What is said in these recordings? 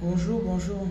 Bonjour, bonjour.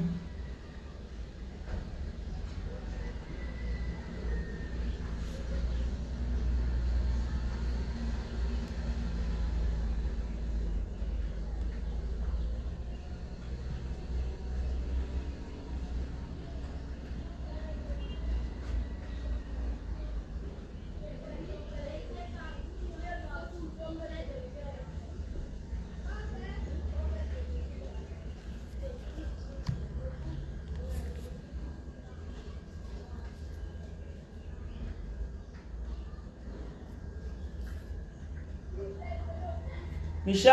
Give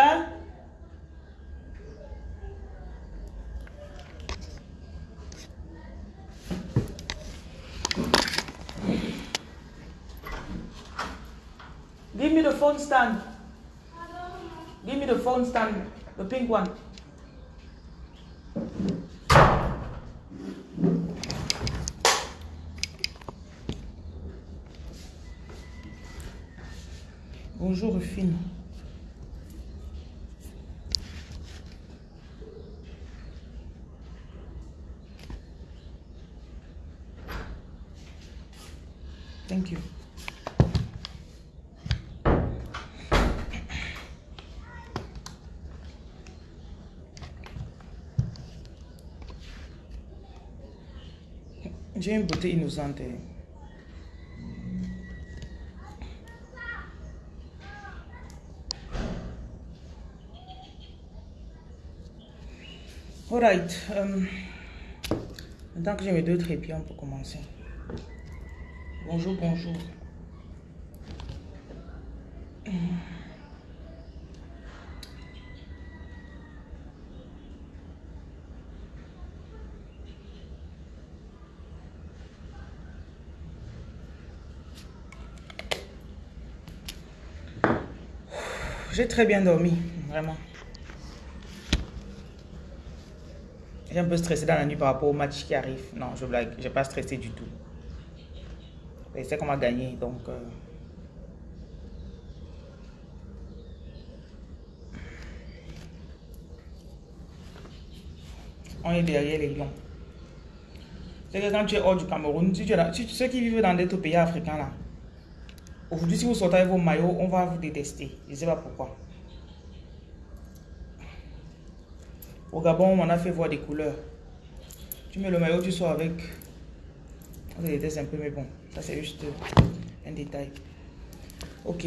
me the phone stand. Give me the phone stand, the pink one. Bonjour, Rufine. Thank you. J'ai une beauté innocente. hein. Alright. euh, maintenant que j'ai mes deux trépieds, on peut commencer. Bonjour, bonjour. J'ai très bien dormi, vraiment. J'ai un peu stressé dans la nuit par rapport au match qui arrive. Non, je blague, j'ai pas stressé du tout. Et c'est qu'on va gagner, donc... euh, On est derrière les lions. C'est que quand tu es hors du Cameroun, tu es là, ceux qui vivent dans d'autres pays africains là, aujourd'hui si vous sortez avec vos maillots, on va vous détester. Je ne sais pas pourquoi. Au Gabon, on a fait voir des couleurs. Tu mets le maillot, tu sors avec. On déteste un peu, mais bon, ça c'est juste un détail. Ok.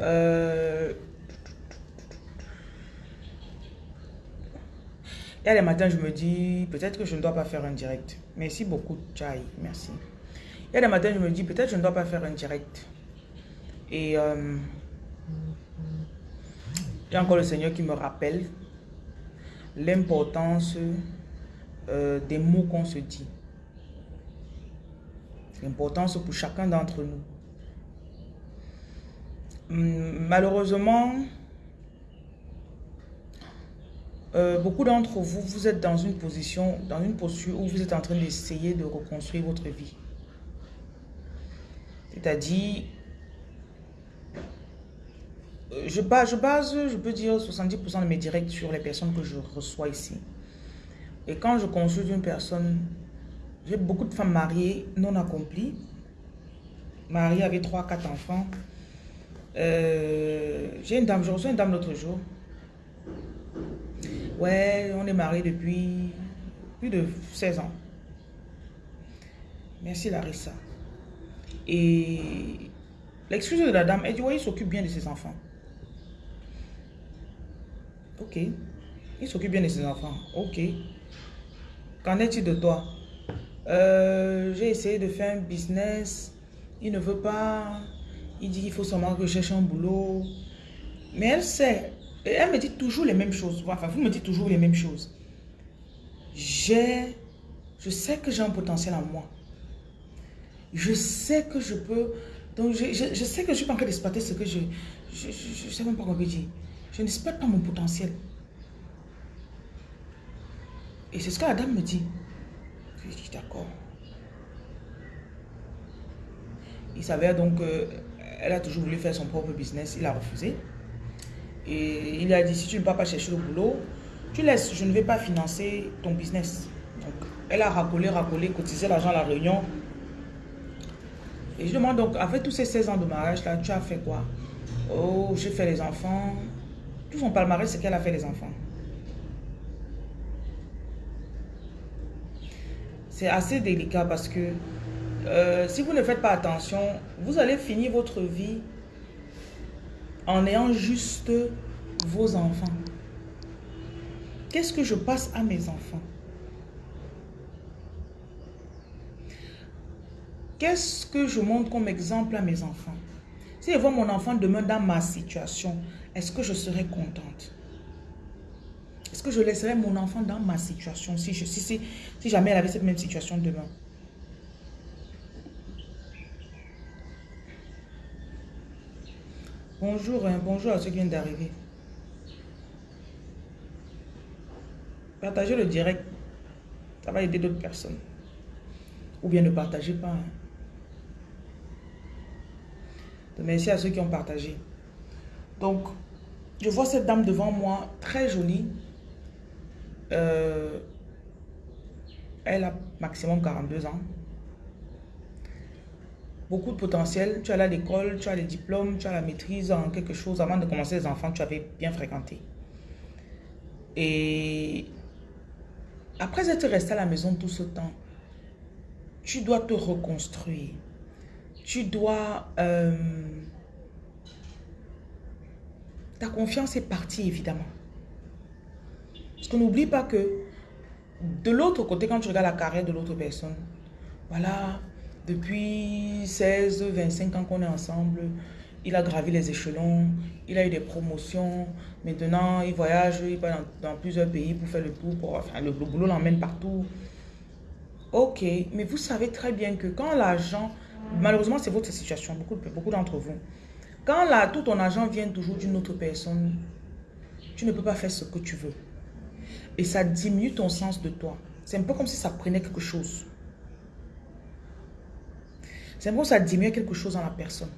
Euh, a des matins, je me dis, peut-être que je ne dois pas faire un direct. Merci beaucoup, Chai. Merci. Il y a je me dis, peut-être je ne dois pas faire un direct. Et euh, encore le Seigneur qui me rappelle l'importance euh, des mots qu'on se dit. L'importance pour chacun d'entre nous. Hum, Malheureusement, euh, beaucoup d'entre vous, vous êtes dans une position, dans une posture où vous êtes en train d'essayer de reconstruire votre vie. C'est-à-dire, euh, je base, je base, je peux dire 70% de mes directs sur les personnes que je reçois ici. Et quand je consulte une personne, j'ai beaucoup de femmes mariées non accomplies, mariées avec 3-4 enfants. Euh, j'ai une dame, je reçois une dame l'autre jour. Ouais, on est mariés depuis plus de 16 ans. Merci Larissa. Et l'excuse de la dame, elle dit, ouais, il s'occupe bien de ses enfants. Ok. Il s'occupe bien de ses enfants. Ok. Qu'en est-il de toi? Euh, J'ai essayé de faire un business. Il ne veut pas. Il dit qu'il faut seulement que je cherche un boulot. Mais elle sait. Elle me dit toujours les mêmes choses. Enfin, vous me dites toujours les mêmes choses. J'ai... Je sais que j'ai un potentiel en moi. Je sais que je peux... Donc, je, je- sais que je suis pas en train d'exploiter ce que je... Je ne sais même pas comment dire. Je n'exploite pas mon potentiel. Et c'est ce que la dame me dit. Je dis d'accord. Il s'avère donc qu'elle a toujours voulu faire son propre business. Il a refusé. Et il a dit, si tu ne vas pas chercher le boulot, tu laisses, je ne vais pas financer ton business. Donc, elle a racolé, racolé, cotisé l'argent à la réunion. Et je demande donc, avec tous ces 16 ans de mariage là, tu as fait quoi? Oh, j'ai fait les enfants. Tout son palmarès, c'est qu'elle a fait les enfants. C'est assez délicat parce que euh, si vous ne faites pas attention, vous allez finir votre vie en ayant juste vos enfants. Qu'est-ce que je passe à mes enfants? Qu'est-ce que je montre comme exemple à mes enfants? Si je vois mon enfant demain dans ma situation, est-ce que je serai contente? Est-ce que je laisserai mon enfant dans ma situation si, je, si, si jamais elle avait cette même situation demain? Bonjour, hein, bonjour à ceux qui viennent d'arriver. Partagez le direct. Ça va aider d'autres personnes. Ou bien ne partagez pas. Hein. Merci à ceux qui ont partagé. Donc, je vois cette dame devant moi, très jolie. Euh, elle a maximum 42 ans. Beaucoup de potentiel. Tu as là l'école, tu as les diplômes, tu as la maîtrise en quelque chose. Avant de commencer les enfants, tu avais bien fréquenté. Et après être resté à la maison tout ce temps, tu dois te reconstruire. Tu dois... Euh, ta confiance est partie, évidemment. Parce qu'on n'oublie pas que de l'autre côté, quand tu regardes la carrière de l'autre personne, voilà, depuis 16, 25 ans qu'on est ensemble, il a gravi les échelons, il a eu des promotions. Maintenant, il voyage, il va dans, plusieurs pays pour faire le tour. Pour, enfin, le, boulot l'emmène partout. Ok, mais vous savez très bien que quand l'argent, malheureusement c'est votre situation, beaucoup, beaucoup d'entre vous, quand la, tout ton argent vient toujours d'une autre personne, tu ne peux pas faire ce que tu veux. Et ça diminue ton sens de toi. C'est un peu comme si ça prenait quelque chose. C'est un peu comme si ça diminuait quelque chose dans la personne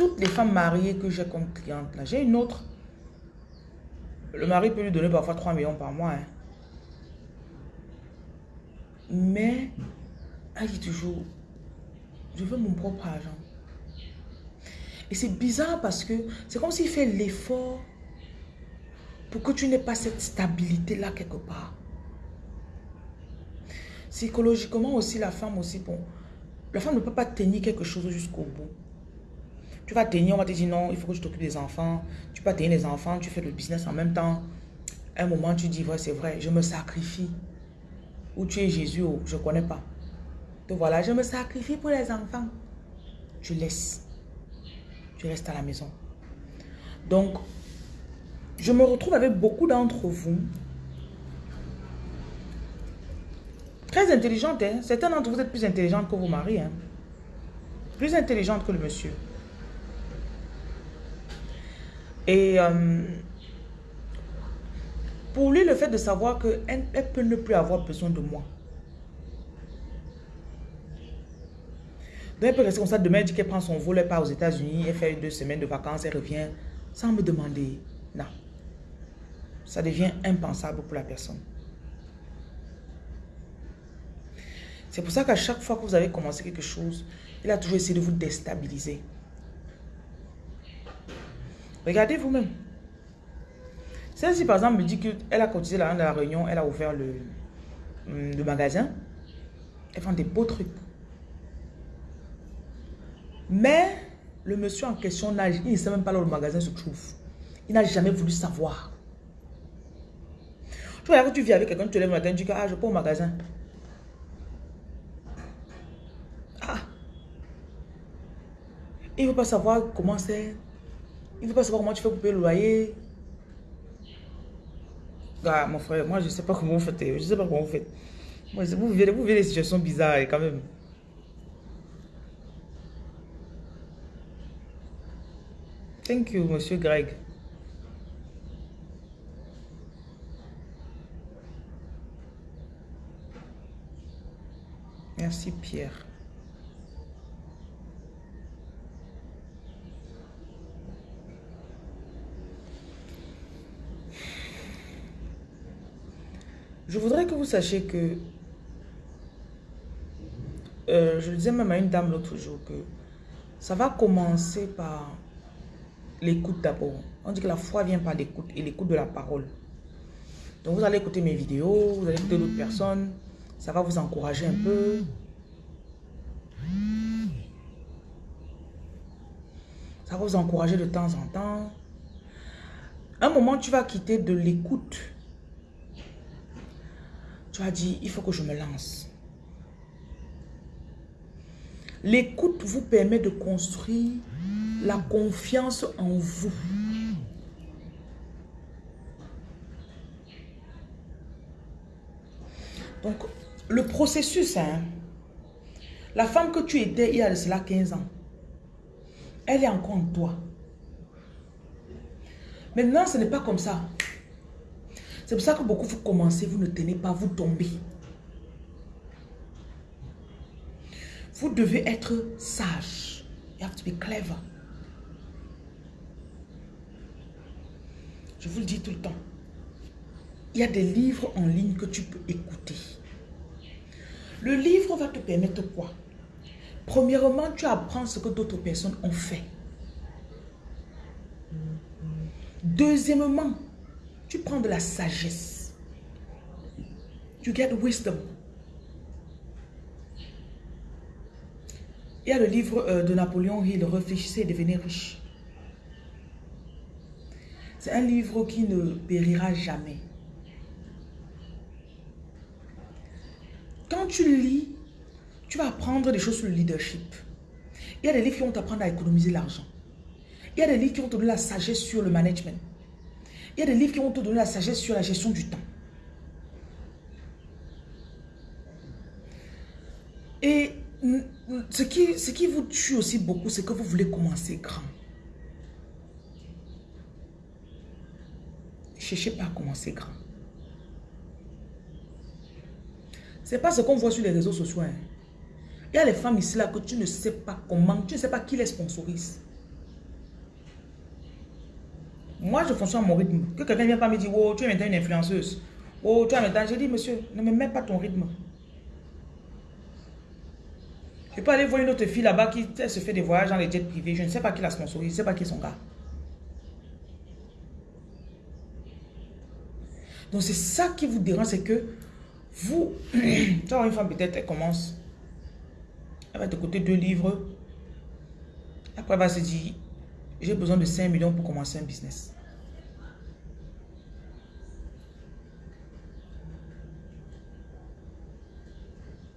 toutes les femmes mariées que j'ai comme clientes, là, j'ai une autre. Le mari peut lui donner parfois 3 millions par mois. Hein. Mais, elle dit toujours, je veux mon propre argent. Et c'est bizarre parce que c'est comme s'il fait l'effort pour que tu n'aies pas cette stabilité-là quelque part. Psychologiquement aussi, la femme aussi, bon, la femme ne peut pas tenir quelque chose jusqu'au bout. Tu vas tenir, on va te dire non, il faut que tu t'occupes des enfants. Tu peux tenir les enfants, tu fais le business en même temps. un moment, tu dis, ouais, c'est vrai, je me sacrifie. Ou tu es Jésus, ou je ne connais pas. Voilà, je me sacrifie pour les enfants. Tu laisses. Tu restes à la maison. Donc, je me retrouve avec beaucoup d'entre vous. Très intelligente, hein? Certains d'entre vous êtes plus intelligentes que vos maris, hein? Plus intelligente que le monsieur. Et euh, pour lui, le fait de savoir qu'elle elle peut ne plus avoir besoin de moi. Donc elle peut rester comme ça. Demain, elle dit qu'elle prend son vol, elle part aux États-Unis, elle fait deux semaines de vacances, elle revient sans me demander. Non. Ça devient impensable pour la personne. C'est pour ça qu'à chaque fois que vous avez commencé quelque chose, il a toujours essayé de vous déstabiliser. Regardez vous-même. Celle-ci, par exemple, me dit qu'elle a cotisé la, la réunion, elle a ouvert le, hum, le magasin. Elle vend des beaux trucs. Mais le monsieur en question, il ne sait même pas là où le magasin se trouve. Il n'a jamais voulu savoir. Tu vois, que tu vis avec quelqu'un, tu te lèves le matin, tu dis ah, je pas au magasin. Ah. Il ne veut pas savoir comment c'est. Il ne veut pas savoir comment tu fais pour payer le loyer. Ah, mon frère, moi, je ne sais pas comment vous faites. Je ne sais pas comment vous faites. Vous vivez, vous des situations bizarres quand même. Thank you, monsieur Greg. Merci, Pierre. Je voudrais que vous sachiez que, euh, je disais même à une dame l'autre jour, que ça va commencer par l'écoute d'abord. On dit que la foi vient par l'écoute et l'écoute de la parole. Donc vous allez écouter mes vidéos, vous allez écouter d'autres personnes, ça va vous encourager un peu. Ça va vous encourager de temps en temps. Un moment, tu vas quitter de l'écoute. Tu vas dire, il faut que je me lance. L'écoute vous permet de construire la confiance en vous. Donc, le processus, hein, la femme que tu étais il y a de cela 15 ans, elle est encore en toi. Maintenant, ce n'est pas comme ça. C'est pour ça que beaucoup vous commencez, vous ne tenez pas, vous tombez. Vous devez être sage. You have to be clever. Je vous le dis tout le temps. Il y a des livres en ligne que tu peux écouter. Le livre va te permettre quoi? Premièrement, tu apprends ce que d'autres personnes ont fait. Deuxièmement, tu prends de la sagesse. You get wisdom. Il y a le livre euh, de Napoléon Hill, Réfléchissez et devenez riche. C'est un livre qui ne périra jamais. Quand tu lis, tu vas apprendre des choses sur le leadership. Il y a des livres qui vont t'apprendre à économiser l'argent. Il y a des livres qui vont te donner la sagesse sur le management. Il y a des livres qui vont te donner la sagesse sur la gestion du temps. Et ce qui, ce qui vous tue aussi beaucoup, c'est que vous voulez commencer grand. Cherchez pas à commencer grand. C'est pas ce qu'on voit sur les réseaux sociaux. Hein. Il y a les femmes ici là que tu ne sais pas comment, tu ne sais pas qui les sponsorise. Moi, je fonctionne à mon rythme. Que quelqu'un ne vienne pas me dire, oh, tu es maintenant une influenceuse. Oh, tu es maintenant... J'ai dit, monsieur, ne me mets pas ton rythme. Je peux aller voir une autre fille là-bas qui se fait des voyages dans les jets privés. Je ne sais pas qui la sponsorise, je ne sais pas qui est son gars. Donc c'est ça qui vous dérange, c'est que vous, tu vois, une femme peut-être, elle commence, elle va te coûter deux livres. Après, elle va se dire, j'ai besoin de 5 millions pour commencer un business.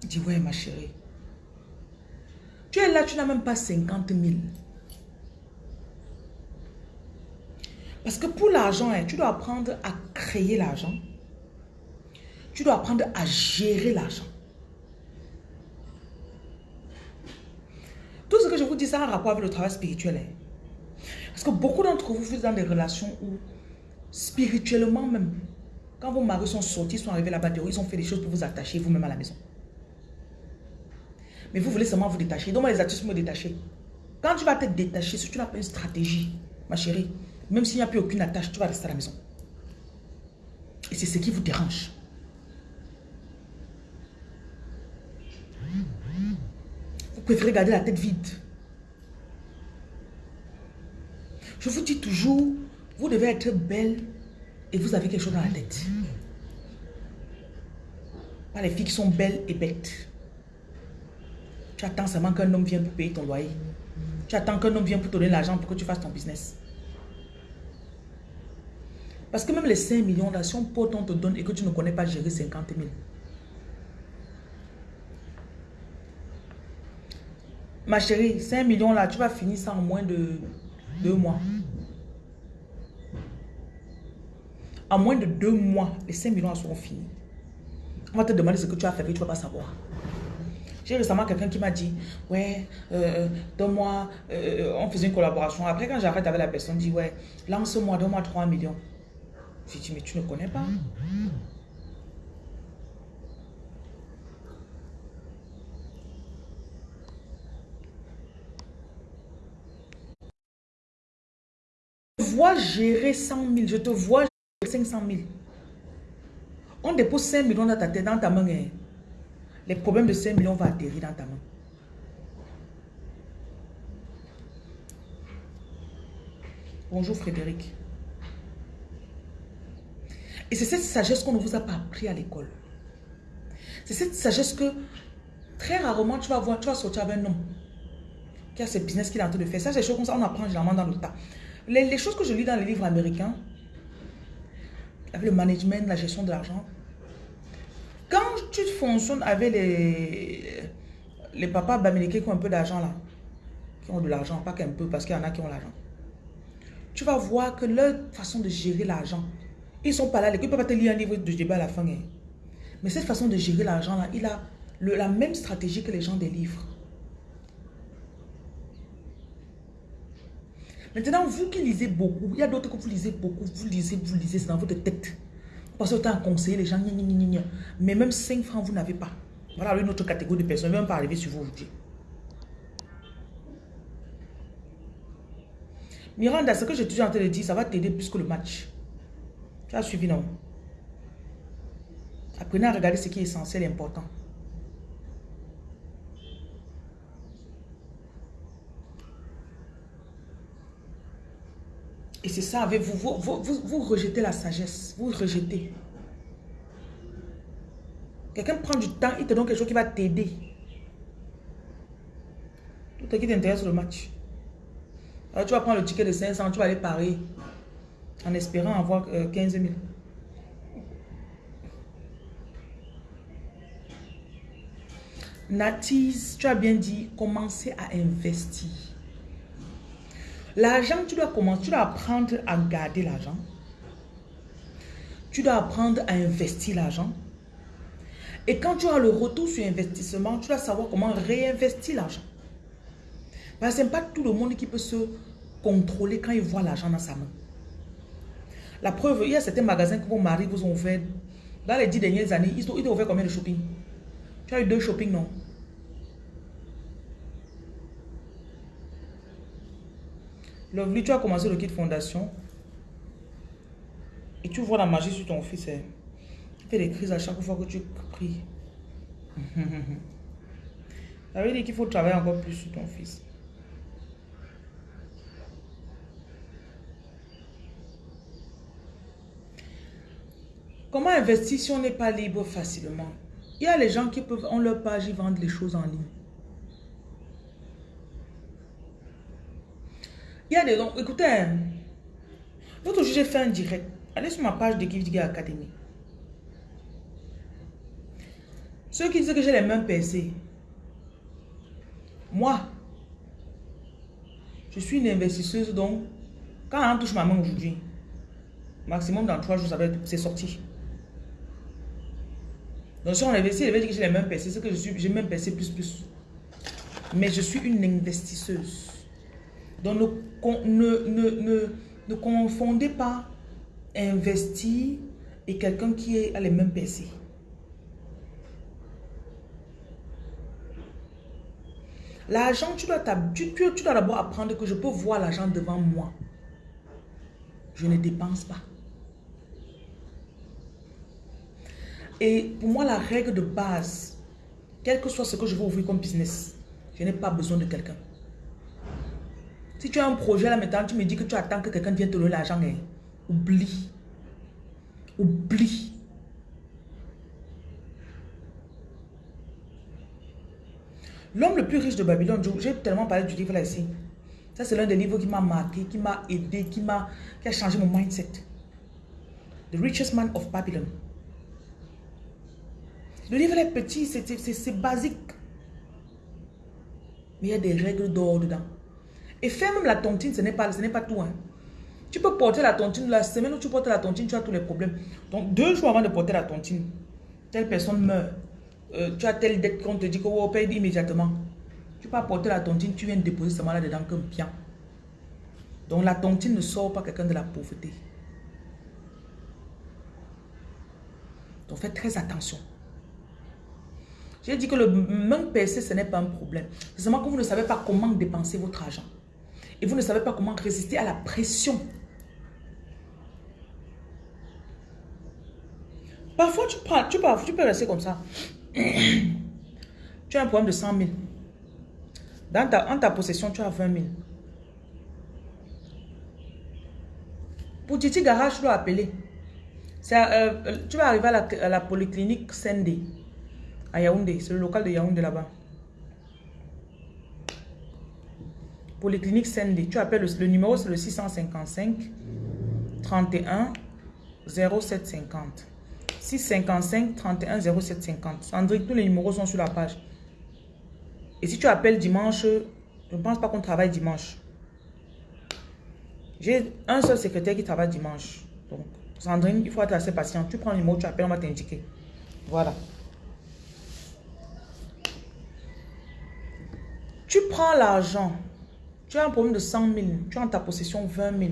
Dis, ouais, ma chérie. Tu es là, tu n'as même pas 50 000. Parce que pour l'argent, hein, tu dois apprendre à créer l'argent. Tu dois apprendre à gérer l'argent. Tout ce que je vous dis, ça a un rapport avec le travail spirituel. Hein. Parce que beaucoup d'entre vous, vous êtes dans des relations où, spirituellement même, quand vos maris sont sortis, sont arrivés là-bas, ils ont fait des choses pour vous attacher vous-même à la maison. Mais vous voulez seulement vous détacher. Donc, moi, les astuces me détacher. Quand tu vas te détacher, si tu n'as pas une stratégie, ma chérie, même s'il n'y a plus aucune attache, tu vas rester à la maison. Et c'est ce qui vous dérange. Vous préférez garder la tête vide. Je vous dis toujours, vous devez être belle et vous avez quelque chose dans la tête. Pas les filles qui sont belles et bêtes. Tu attends seulement qu'un homme vienne pour payer ton loyer. Tu attends qu'un homme vienne pour te donner l'argent pour que tu fasses ton business. Parce que même les 5 millions là, si on te donne et que tu ne connais pas gérer 50 000. Ma chérie, 5 millions là, tu vas finir ça en moins de deux mois. En moins de deux mois, les 5 millions seront finis. On va te demander ce que tu as fait et tu ne vas pas savoir. J'ai récemment quelqu'un qui m'a dit, ouais, euh, donne-moi, euh, on faisait une collaboration. Après, quand j'arrête avec la personne, dit, ouais, lance-moi, donne-moi 3 millions. J'ai dit, mais tu ne connais pas. Je te vois gérer 100 000, je te vois gérer 500 000. On dépose 5 millions dans ta tête, dans ta main. Les problèmes de 5 millions vont atterrir dans ta main. Bonjour Frédéric. Et c'est cette sagesse qu'on ne vous a pas appris à l'école. C'est cette sagesse que très rarement tu vas voir, tu vas sortir avec un homme qui a ce business qu'il est en train de faire. Ça, c'est des choses comme ça, on apprend généralement dans le tas. Les, les, choses que je lis dans les livres américains, avec le management, la gestion de l'argent, tu fonctionnes avec les, les papas américains qui ont un peu d'argent là, qui ont de l'argent, pas qu'un peu, parce qu'il y en a qui ont l'argent, tu vas voir que leur façon de gérer l'argent, ils sont pas là, ils ne peuvent pas te lire un livre de débat à la fin. Hein. Mais cette façon de gérer l'argent là, il a la même stratégie que les gens des livres. Maintenant, vous qui lisez beaucoup, il y a d'autres que vous lisez beaucoup, vous lisez, vous lisez, c'est dans votre tête. Passez autant à conseiller les gens, mais même 5 francs, vous n'avez pas. Voilà une autre catégorie de personnes, ne même pas arriver sur vous aujourd'hui. Miranda, ce que je suis en train de dire, ça va t'aider plus que le match. Tu as suivi, non? Apprenez à regarder ce qui est essentiel et important. Et c'est ça avec vous vous, vous, rejetez la sagesse. Vous rejetez. Quelqu'un prend du temps, il te donne quelque chose qui va t'aider. Tout ce qui t'intéresse le match. Alors tu vas prendre le ticket de 500, tu vas aller parier. En espérant avoir 15 000. Natis, tu as bien dit, commencez à investir. L'argent, tu dois commencer, tu dois apprendre à garder l'argent. Tu dois apprendre à investir l'argent. Et quand tu as le retour sur investissement, tu dois savoir comment réinvestir l'argent. Parce que ce n'est pas tout le monde qui peut se contrôler quand il voit l'argent dans sa main. La preuve, il y a certains magasins que vos maris vous ont ouvert. Dans les dix dernières années, ils ont, ils combien de shopping? Tu as eu deux shopping, non? Lovely, tu as commencé le kit fondation. Et tu vois la magie sur ton fils. Hein. Tu fais des crises à chaque fois que tu pries. Ça veut dire qu'il faut travailler encore plus sur ton fils. Comment investir si on n'est pas libre facilement? Il y a les gens qui peuvent, ont leur page, ils vendent les choses en ligne. Il y a des gens, écoutez, l'autre jour j'ai fait un direct. Allez sur ma page de Give Academy. Ceux qui disent que j'ai les mêmes PC. Moi, je suis une investisseuse donc quand on touche ma main aujourd'hui, maximum dans trois jours, c'est sorti. Donc si on investit, il va dire que j'ai les mêmes PC, c'est que je suis, j'ai même PC plus plus. Mais je suis une investisseuse. Donc ne, ne, ne, ne confondez pas investir et quelqu'un qui a les mêmes PC. L'argent, tu dois, tu, tu dois d'abord apprendre que je peux voir l'argent devant moi. Je ne dépense pas. Et pour moi, la règle de base, quel que soit ce que je veux ouvrir comme business, je n'ai pas besoin de quelqu'un. Si tu as un projet là maintenant, tu me dis que tu attends que quelqu'un vienne te donner l'argent, hein. oublie. Oublie. L'homme le plus riche de Babylone, j'ai tellement parlé du livre là ici. Ça, c'est l'un des livres qui m'a marqué, qui m'a aidé, qui, a, qui a changé mon mindset. The Richest Man of Babylon. Le livre est petit, c'est basique. Mais il y a des règles d'or dedans. Et faire même la tontine, ce n'est pas, pas tout. Hein. Tu peux porter la tontine, la semaine où tu portes la tontine, tu as tous les problèmes. Donc, deux jours avant de porter la tontine, telle personne meurt. Euh, tu as telle dette qu'on te dit qu'on paye immédiatement. Tu peux porter la tontine, tu viens déposer seulement là-dedans comme bien. Donc, la tontine ne sort pas quelqu'un de la pauvreté. Donc, faites très attention. J'ai dit que le même PC, ce n'est pas un problème. C'est seulement que vous ne savez pas comment dépenser votre argent. Et vous ne savez pas comment résister à la pression. Parfois, tu, tu, peux, rester comme ça. tu as un problème de 100 000. Dans ta, en ta possession, tu as 20 000. Pour Titi Garage, tu dois appeler. Euh, tu vas arriver à la, polyclinique Sendé, à Yaoundé. C'est le local de Yaoundé là-bas. Polyclinique Sendé. Tu appelles le, numéro, c'est le 655 31 0750. 655 31 0750. Sandrick, tous les numéros sont sur la page. Et si tu appelles dimanche, je ne pense pas qu'on travaille dimanche. J'ai un seul secrétaire qui travaille dimanche. Donc, Sandrine, il faut être assez patient. Tu prends le numéro, tu appelles, on va t'indiquer. Voilà. Tu prends l'argent. Tu as un problème de 100 000. Tu as en ta possession 20 000.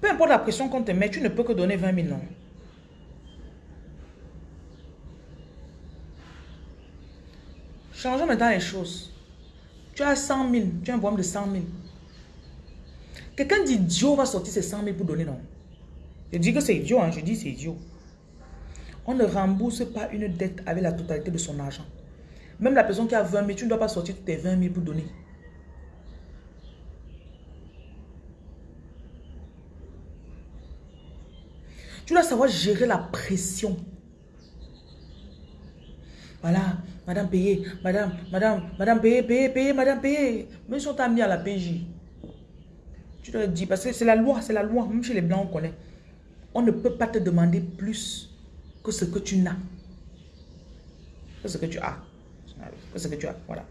Peu importe la pression qu'on te met, tu ne peux que donner 20 000, non? Changeons maintenant les choses. Tu as 100 000. Tu as un problème de 100 000. Quelqu'un d'idiot va sortir ses 100 000 pour donner, non? Je dis que c'est idiot, hein, je dis c'est idiot. On ne rembourse pas une dette avec la totalité de son argent. Même la personne qui a 20 000, tu ne dois pas sortir tes 20 000 pour donner. Tu dois savoir gérer la pression. Voilà, madame payée, madame, madame, madame payée, payée, payée, madame payée. Mais ils sont amenés à la PJ. Tu dois dire, parce que c'est la loi, c'est la loi. Même chez les blancs, on connaît. On ne peut pas te demander plus que ce que tu n'as. Que ce que tu as. Que ce que tu as, voilà.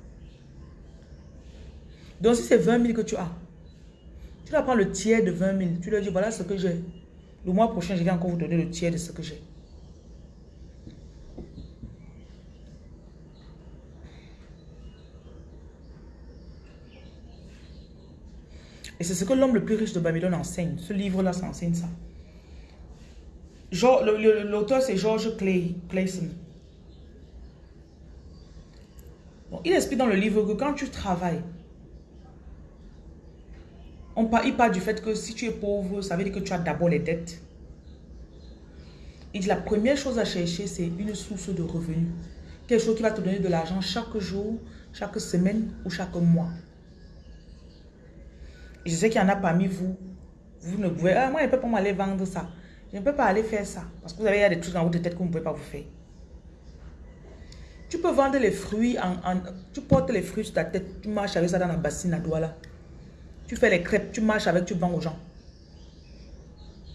Donc si c'est 20 000 que tu as, tu vas prendre le tiers de 20 000. Tu leur dis, voilà ce que j'ai. Le mois prochain, je vais encore vous donner le tiers de ce que j'ai. Et c'est ce que l'homme le plus riche de Babylone enseigne. Ce livre-là, ça enseigne ça. L'auteur, c'est George Clay, Clayson. Il explique dans le livre que quand tu travailles, on parle, il parle du fait que si tu es pauvre, ça veut dire que tu as d'abord les dettes. Il dit la première chose à chercher, c'est une source de revenus. Quelque chose qui va te donner de l'argent chaque jour, chaque semaine ou chaque mois je sais qu'il y en a parmi vous, vous ne pouvez... Ah, moi, je ne peux pas m'aller vendre ça. Je ne peux pas aller faire ça. Parce que vous avez des trucs dans votre tête que ne pouvez pas vous faire. Tu peux vendre les fruits, en, tu portes les fruits sur ta tête, tu marches avec ça dans la bassine à doigt là. Tu fais les crêpes, tu marches avec, tu vends aux gens.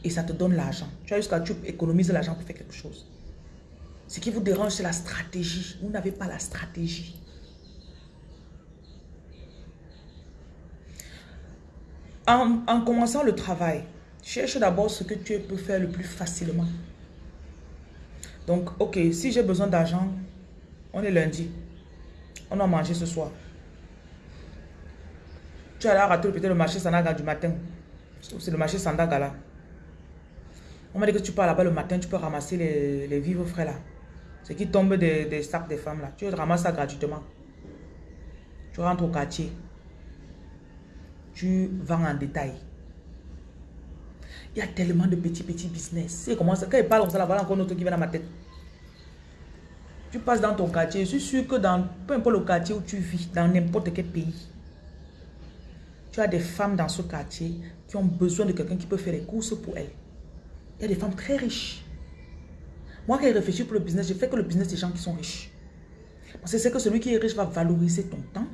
Et ça te donne l'argent. Tu as jusqu'à tu économises l'argent pour faire quelque chose. Ce qui vous dérange, c'est la stratégie. Vous n'avez pas la stratégie. En, commençant le travail, cherche d'abord ce que tu peux faire le plus facilement. Donc, ok, si j'ai besoin d'argent, on est lundi. On a mangé ce soir. Tu as raté peut-être le marché Sandaga du matin. C'est le marché Sandaga là. On m'a dit que tu pars là-bas le matin, tu peux ramasser les, vivres frais là. Ce qui tombe des, sacs des femmes là. Tu ramasses ça gratuitement. Tu rentres au quartier tu vends en détail. Il y a tellement de petits, petits business. Comment ça, quand il parle comme ça, voilà encore autre qui vient dans ma tête. Tu passes dans ton quartier. Je suis sûr que dans peu importe le quartier où tu vis, dans n'importe quel pays, tu as des femmes dans ce quartier qui ont besoin de quelqu'un qui peut faire les courses pour elles. Il y a des femmes très riches. Moi, quand je réfléchis pour le business, je fais que le business des gens qui sont riches. Parce que c'est que celui qui est riche va valoriser ton temps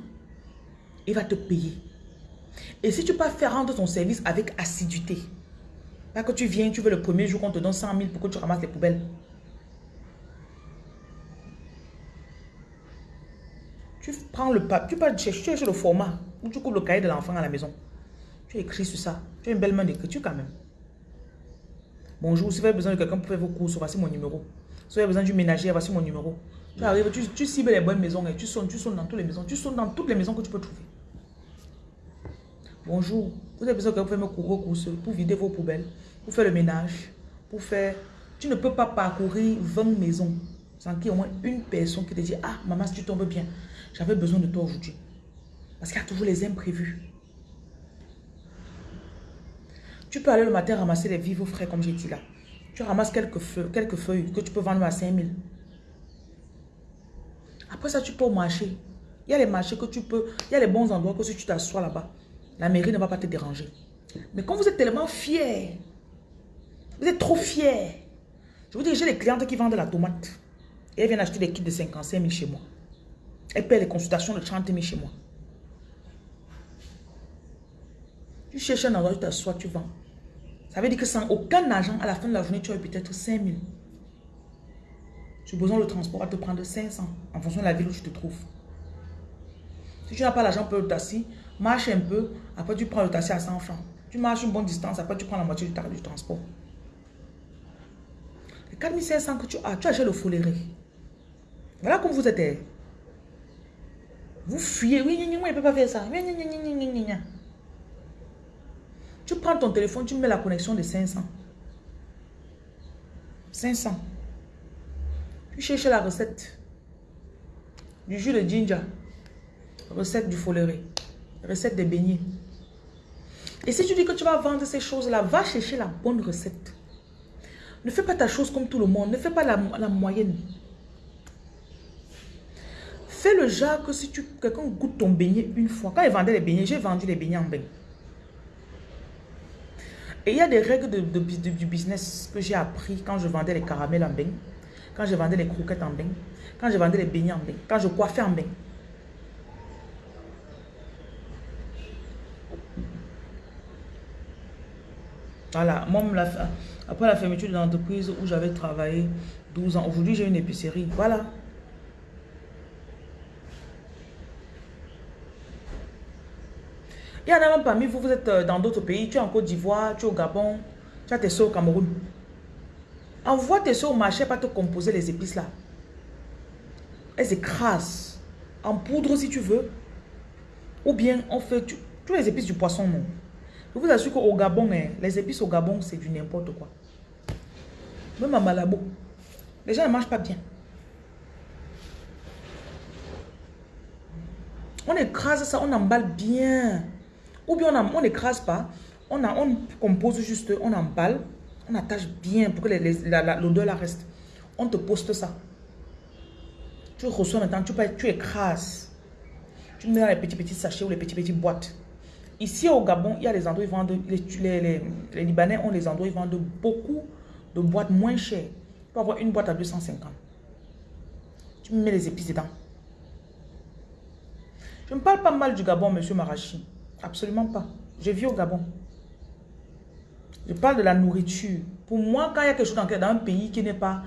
et va te payer. Et si tu peux faire rendre ton service avec assiduité, pas que tu viens, tu veux le premier jour qu'on te donne 100 000 pour que tu ramasses les poubelles. Tu prends le papier, tu peux chercher le format où tu coupes le cahier de l'enfant à la maison. Tu écris sur ça. Tu as une belle main d'écriture quand même. Bonjour, si vous avez besoin de quelqu'un pour faire vos courses, voici mon numéro. Si vous avez besoin du ménager, voici mon numéro. Tu arrives, tu, tu cibles les bonnes maisons et tu sonnes, tu sonnes dans toutes les maisons. Tu sonnes dans toutes les maisons que tu peux trouver. Bonjour, vous avez besoin que vous fassiez me courir courses pour vider vos poubelles, pour faire le ménage, pour faire... Tu ne peux pas parcourir 20 maisons sans qu'il y ait au moins une personne qui te dit « Ah, maman, si tu tombes bien, j'avais besoin de toi aujourd'hui. » Parce qu'il y a toujours les imprévus. Tu peux aller le matin ramasser les vivres frais, comme j'ai dit là. Tu ramasses quelques feuilles, quelques feuilles que tu peux vendre à 5 000. Après ça, tu peux au marché. Il y a les marchés que tu peux, il y a les bons endroits que si tu t'assois là-bas, la mairie ne va pas te déranger. Mais quand vous êtes tellement fiers, vous êtes trop fiers. Je vous dis, j'ai des clientes qui vendent de la tomate. Et elles viennent acheter des kits de 55 000 chez moi. Elles paient les consultations de 30 000 chez moi. Tu cherches un endroit, tu t'assois, tu vends. Ça veut dire que sans aucun argent, à la fin de la journée, tu as peut-être 5 000. besoin le transport va te prendre 500 en fonction de la ville où tu te trouves. Si tu n'as pas l'argent pour le taxi, marche un peu, après tu prends le taxi à 100 francs. Tu marches une bonne distance, après tu prends la moitié du, du transport. Les 4500 que tu as, tu achètes le foléré. Voilà comme vous êtes. Vous fuyez. Oui, il ne peut pas faire ça. Tu prends ton téléphone, tu mets la connexion de 500. 500. Tu cherches la recette du jus de ginger, recette du foléré, recette des beignets. Et si tu dis que tu vas vendre ces choses-là, va chercher la bonne recette. Ne fais pas ta chose comme tout le monde. Ne fais pas la moyenne. Fais le genre que si tu quelqu'un goûte ton beignet une fois. Quand il vendait les beignets, j'ai vendu les beignets en bain. Et il y a des règles de, du business que j'ai appris quand je vendais les caramels en bain, quand je vendais les croquettes en bain, quand je vendais les beignets en bain, quand je coiffais en bain. Voilà, moi, après la fermeture de l'entreprise où j'avais travaillé 12 ans, aujourd'hui j'ai une épicerie. Voilà. Il y en a même parmi vous, vous êtes euh, dans d'autres pays, tu es en Côte d'Ivoire, tu es au Gabon, tu as tes soeurs au Cameroun. Envoie tes soeurs au marché pas te composer les épices là. Elles écrasent. En poudre si tu veux. Ou bien on fait tous les épices du poisson non? Je vous assure qu'au Gabon, hein, les épices au Gabon, c'est du n'importe quoi. Même à Malabo, les gens ne mangent pas bien. On écrase ça, on emballe bien. Ou bien on n'écrase pas, on, a, on compose juste, on emballe, on attache bien pour que l'odeur la reste. On te poste ça. Tu reçois maintenant, tu, tu écrases. Tu mets dans les petits petits sachets ou les petits petits boîtes. Ici au Gabon, il y a des endroits ils vendent, les, les, les, Libanais ont des endroits ils vendent beaucoup de boîtes moins chères. Tu peux avoir une boîte à 250. Tu mets les épices dedans. Je ne parle pas mal du Gabon, monsieur Marachi. Absolument pas. Je vis au Gabon. Je parle de la nourriture. Pour moi, quand il y a quelque chose dans, un pays qui n'est pas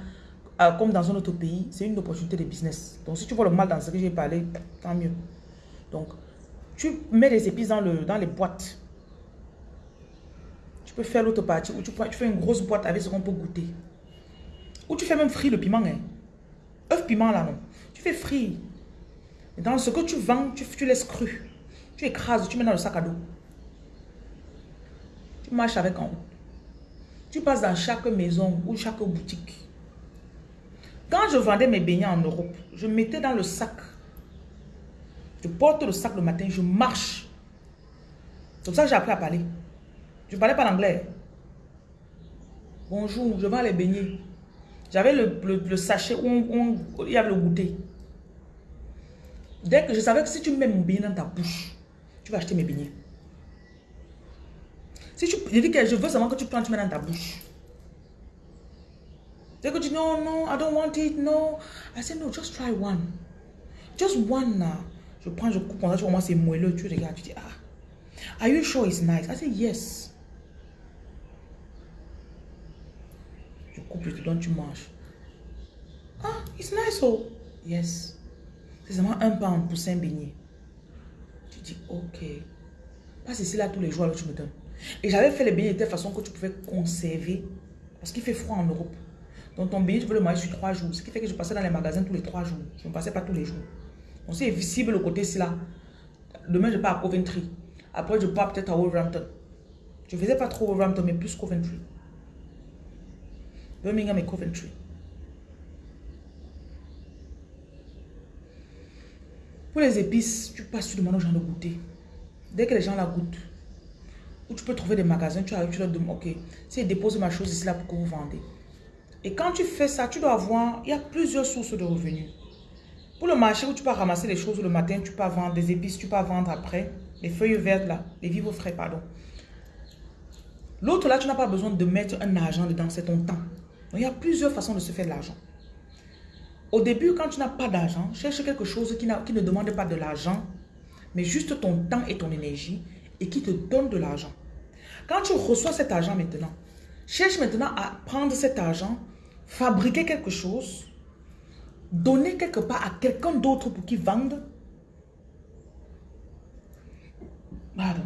euh, comme dans un autre pays, c'est une opportunité de business. Donc, si tu vois le mal dans ce que j'ai parlé, tant mieux. Donc, tu mets les épices dans, le, dans les boîtes. Tu peux faire l'autre partie où tu, fais une grosse boîte avec ce qu'on peut goûter. Ou tu fais même frire le piment. Hein. Œuf piment là, non. Tu fais frire. dans ce que tu vends, tu, tu laisses cru. Tu écrases, tu mets dans le sac à dos. Tu marches avec en haut. Tu passes dans chaque maison ou chaque boutique. Quand je vendais mes beignets en Europe, je mettais dans le sac. Je porte le sac le matin, je marche. C'est pour ça que j'ai appris à parler. Je ne parlais pas l'anglais. Bonjour, je vends les beignets. J'avais le, sachet où, il y avait le goûter. Dès que je savais que si tu mets mon beignet dans ta bouche, tu vas acheter mes beignets. Si tu, je dis que je veux seulement que tu prends, tu mets dans ta bouche. Tu dis non, non, I don't want it, no. I said no, just try one. Just one now. Je prends, je coupe, on vois, c'est moelleux, tu regardes, tu dis ah. Are you sure it's nice? I said yes. Je coupe, je te donne, tu manges. Ah, it's nice, oh. Yes. C'est seulement un pain pour cinq beignets dis, ok. Pas ici là tous les jours, alors tu me donnes. Et j'avais fait les beignets de telle façon que tu pouvais conserver. Parce qu'il fait froid en Europe. Donc ton beignet, tu veux le manger sur trois jours. Ce qui fait que je passais dans les magasins tous les trois jours. Je ne passais pas tous les jours. Donc c'est visible le côté là. Demain, je pars à Coventry. Après, je pars peut-être à Wolverhampton. Je ne faisais pas trop Wolverhampton, mais plus Coventry. Birmingham et Coventry. Pour les épices, tu passes, tu demandes aux gens de goûter. Dès que les gens la goûtent, où tu peux trouver des magasins, tu arrives, tu leur demandes, ok, si dépose ma chose ici là pour que vous vendez. Et quand tu fais ça, tu dois avoir, il y a plusieurs sources de revenus. Pour le marché où tu peux ramasser les choses le matin, tu peux vendre des épices, tu peux vendre après, les feuilles vertes là, les vivres frais, pardon. L'autre là, tu n'as pas besoin de mettre un argent dedans, c'est ton temps. il y a plusieurs façons de se faire de l'argent. Au début, quand tu n'as pas d'argent, cherche quelque chose qui, ne demande pas de l'argent, mais juste ton temps et ton énergie et qui te donne de l'argent. Quand tu reçois cet argent maintenant, cherche maintenant à prendre cet argent, fabriquer quelque chose, donner quelque part à quelqu'un d'autre pour qu'il vende. Pardon.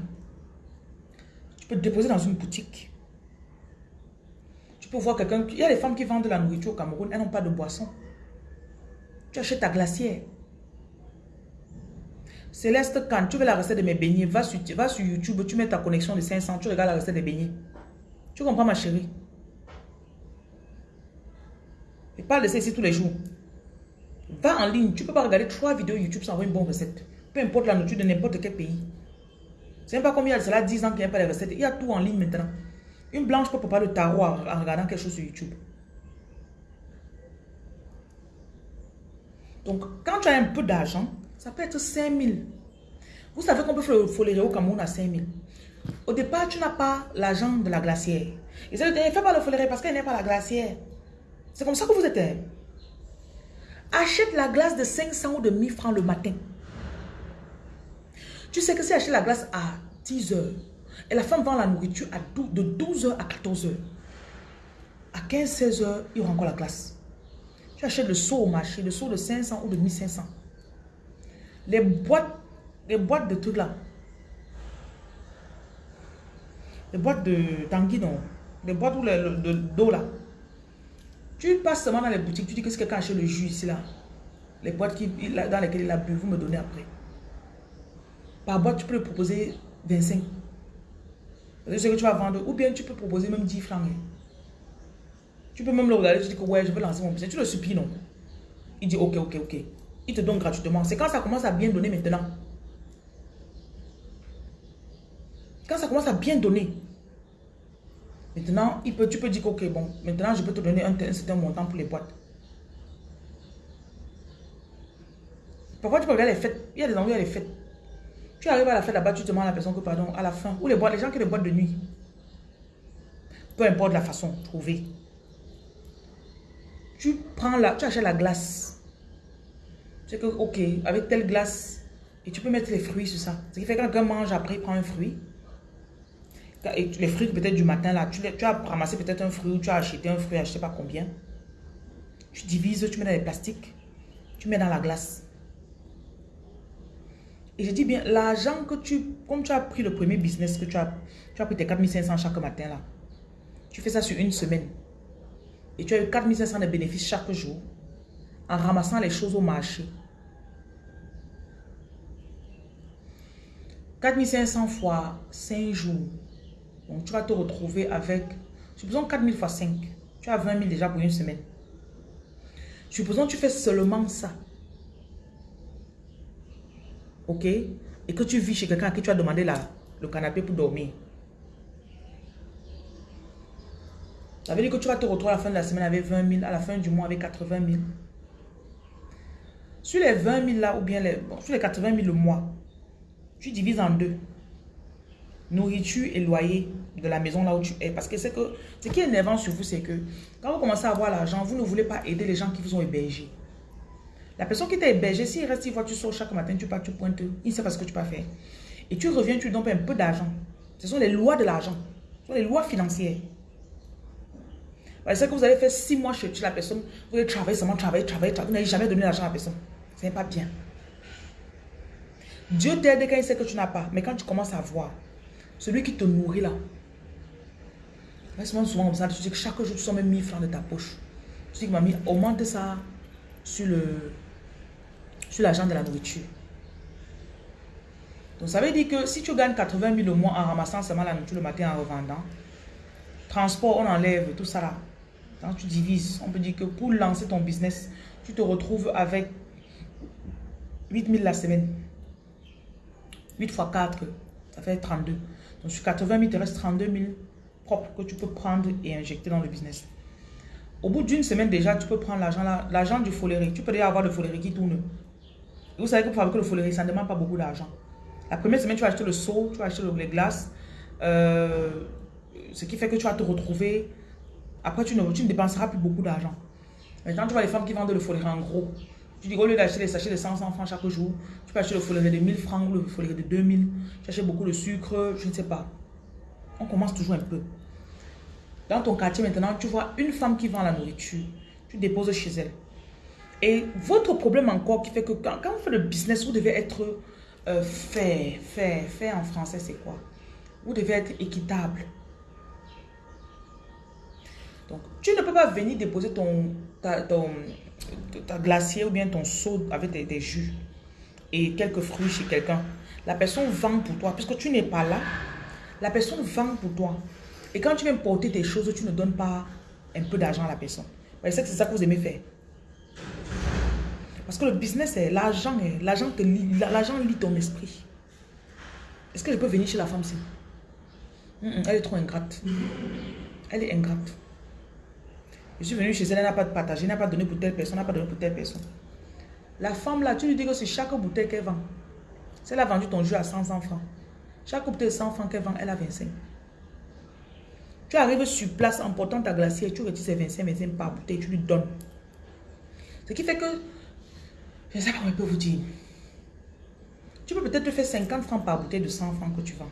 Tu peux te déposer dans une boutique. Tu peux voir quelqu'un. Il y a des femmes qui vendent de la nourriture au Cameroun, elles n'ont pas de boisson. Tu achètes ta glacière. Céleste, quand tu veux la recette de mes beignets, va sur, YouTube, tu mets ta connexion de 500, tu regardes la recette des beignets. Tu comprends ma chérie? Je parle de ça ici tous les jours. Va en ligne, tu peux pas regarder trois vidéos YouTube sans avoir une bonne recette. Peu importe la nourriture de n'importe quel pays. C'est même pas comme il y a cela 10 ans qu'il n'y a pas de recettes. Il y a tout en ligne maintenant. Une blanche peut préparer le tarot en regardant quelque chose sur YouTube. Donc, quand tu as un peu d'argent, ça peut être 5 000. Vous savez qu'on peut foléré au Cameroun à 5 000. Au départ, tu n'as pas l'argent de la glacière. Ils disent, fais pas le foléré parce qu'elle n'est pas la glacière. C'est comme ça que vous êtes. Hein. Achète la glace de 500 ou de 1000 francs le matin. Tu sais que si achète la glace à 10 heures, et la femme vend la nourriture à de 12 heures à 14 heures, à 15-16 heures, il y aura encore la glace. Tu achètes le seau au marché, le seau de 500 ou de 1500. Les boîtes, les boîtes de trucs là. Les boîtes de tanguy, non. Les boîtes où de d'eau là. Tu passes seulement dans les boutiques, tu dis que c'est quelqu'un achète le jus ici là. Les boîtes qui, dans lesquelles il a bu, vous me donnez après. Par boîte, tu peux le proposer 25. C'est ce que tu vas vendre. Ou bien tu peux proposer même 10 francs. Tu peux même le regarder, tu dis que ouais, je veux lancer mon business. Tu le supplies, non? Il dit ok, ok, ok. Il te donne gratuitement. C'est quand ça commence à bien donner maintenant. Quand ça commence à bien donner. Maintenant, il peut, tu peux dire que ok, bon, maintenant je peux te donner un, certain montant pour les boîtes. Parfois, tu peux regarder les fêtes. Il y a des endroits où il les fêtes. Tu arrives à la fête là-bas, tu demandes à la personne que pardon, à la fin. Ou les boîtes, les gens qui des boîtes de nuit. Peu importe la façon, trouver tu prends la, tu achètes la glace. C'est que, ok, avec telle glace, et tu peux mettre les fruits sur ça. Ce qui fait que quand quelqu'un mange après, il prend un fruit. Les fruits peut-être du matin, là, tu, as ramassé peut-être un fruit ou tu as acheté un fruit, je sais pas combien. Tu divises, tu mets dans les plastiques, tu mets dans la glace. Et je dis bien, l'argent que tu, comme tu as pris le premier business, que tu as, tu as pris tes 4500 chaque matin là, tu fais ça sur une semaine et tu as eu 4500 de bénéfices chaque jour en ramassant les choses au marché. 4500 fois 5 jours. Donc tu vas te retrouver avec, supposons 4000 fois 5. Tu as 20 000 déjà pour une semaine. Supposons que tu fais seulement ça. Ok? Et que tu vis chez quelqu'un à qui tu as demandé le canapé pour dormir. Ça veut dire que tu vas te retrouver à la fin de la semaine avec 20 000, à la fin du mois avec 80 000. Sur les 20 000 là, ou bien les, sur les 80 000 le mois, tu divises en deux. Nourriture et loyer de la maison là où tu es. Parce que que ce qui est énervant sur vous, c'est que quand vous commencez à avoir l'argent, vous ne voulez pas aider les gens qui vous ont hébergé. La personne qui t'a hébergé, s'il reste une fois, tu sors chaque matin, tu pars, tu pointes, il ne sait pas ce que tu peux faire. Et tu reviens, tu donnes un peu d'argent. Ce sont les lois de l'argent. Ce sont les lois financières. C'est que vous allez faire six mois chez la personne, vous allez travailler seulement, travailler, travailler, travailler, vous n'avez jamais donné l'argent à la personne. Ce n'est pas bien. Dieu t'aide quand il sait que tu n'as pas. Mais quand tu commences à voir, celui qui te nourrit là, souvent, souvent comme ça, tu dis que chaque jour, tu sors même 1000 francs de ta poche. Tu dis que mamie, augmente ça sur le sur l'argent de la nourriture. Donc ça veut dire que si tu gagnes 80 000 au mois en ramassant seulement la nourriture le matin en revendant, transport, on enlève tout ça là. Quand tu divises, on peut dire que pour lancer ton business, tu te retrouves avec 8000 la semaine. 8 fois 4, ça fait 32. Donc sur 80 000, il te reste 32 000 propres que tu peux prendre et injecter dans le business. Au bout d'une semaine déjà, tu peux prendre l'argent l'argent du folerie. Tu peux déjà avoir le folerie qui tourne. vous savez que pour fabriquer le folerie, ça ne demande pas beaucoup d'argent. La première semaine, tu vas acheter le seau, tu vas acheter les glaces. Euh, ce qui fait que tu vas te retrouver. Après, tu ne, dépenseras plus beaucoup d'argent. Maintenant, tu vois les femmes qui vendent le folerie en gros. Tu dis, au lieu d'acheter les sachets de 500 francs chaque jour, tu peux acheter le folerie de 1000 francs ou le folerie de 2000. Tu achètes beaucoup de sucre, je ne sais pas. On commence toujours un peu. Dans ton quartier maintenant, tu vois une femme qui vend la nourriture. Tu déposes chez elle. Et votre problème encore qui fait que quand, vous faites le business, vous devez être euh, fait, fait, fait en français, c'est quoi? Vous devez être équitable. Donc, tu ne peux pas venir déposer ton, ta, glacier ou bien ton seau avec des, jus et quelques fruits chez quelqu'un. La personne vend pour toi. Puisque tu n'es pas là, la personne vend pour toi. Et quand tu viens porter tes choses, tu ne donnes pas un peu d'argent à la personne. C'est ça que vous aimez faire. Parce que le business, c'est l'argent. L'argent lit ton esprit. Est-ce que je peux venir chez la femme-ci Elle est trop ingrate. Elle est ingrate. Je suis venu chez elle, elle n'a pas partagé, elle n'a pas donné pour telle personne, elle n'a pas donné pour telle personne. La femme là, tu lui dis que c'est chaque bouteille qu'elle vend. Si elle a vendu ton jus à 100 francs, chaque bouteille de 100 francs qu'elle vend, elle a 25. Tu arrives sur place en portant ta glacière, tu retires ces 25, 25 par bouteille, tu lui donnes. Ce qui fait que, je ne sais pas comment je peux vous dire. Tu peux peut-être te faire 50 francs par bouteille de 100 francs que tu vends.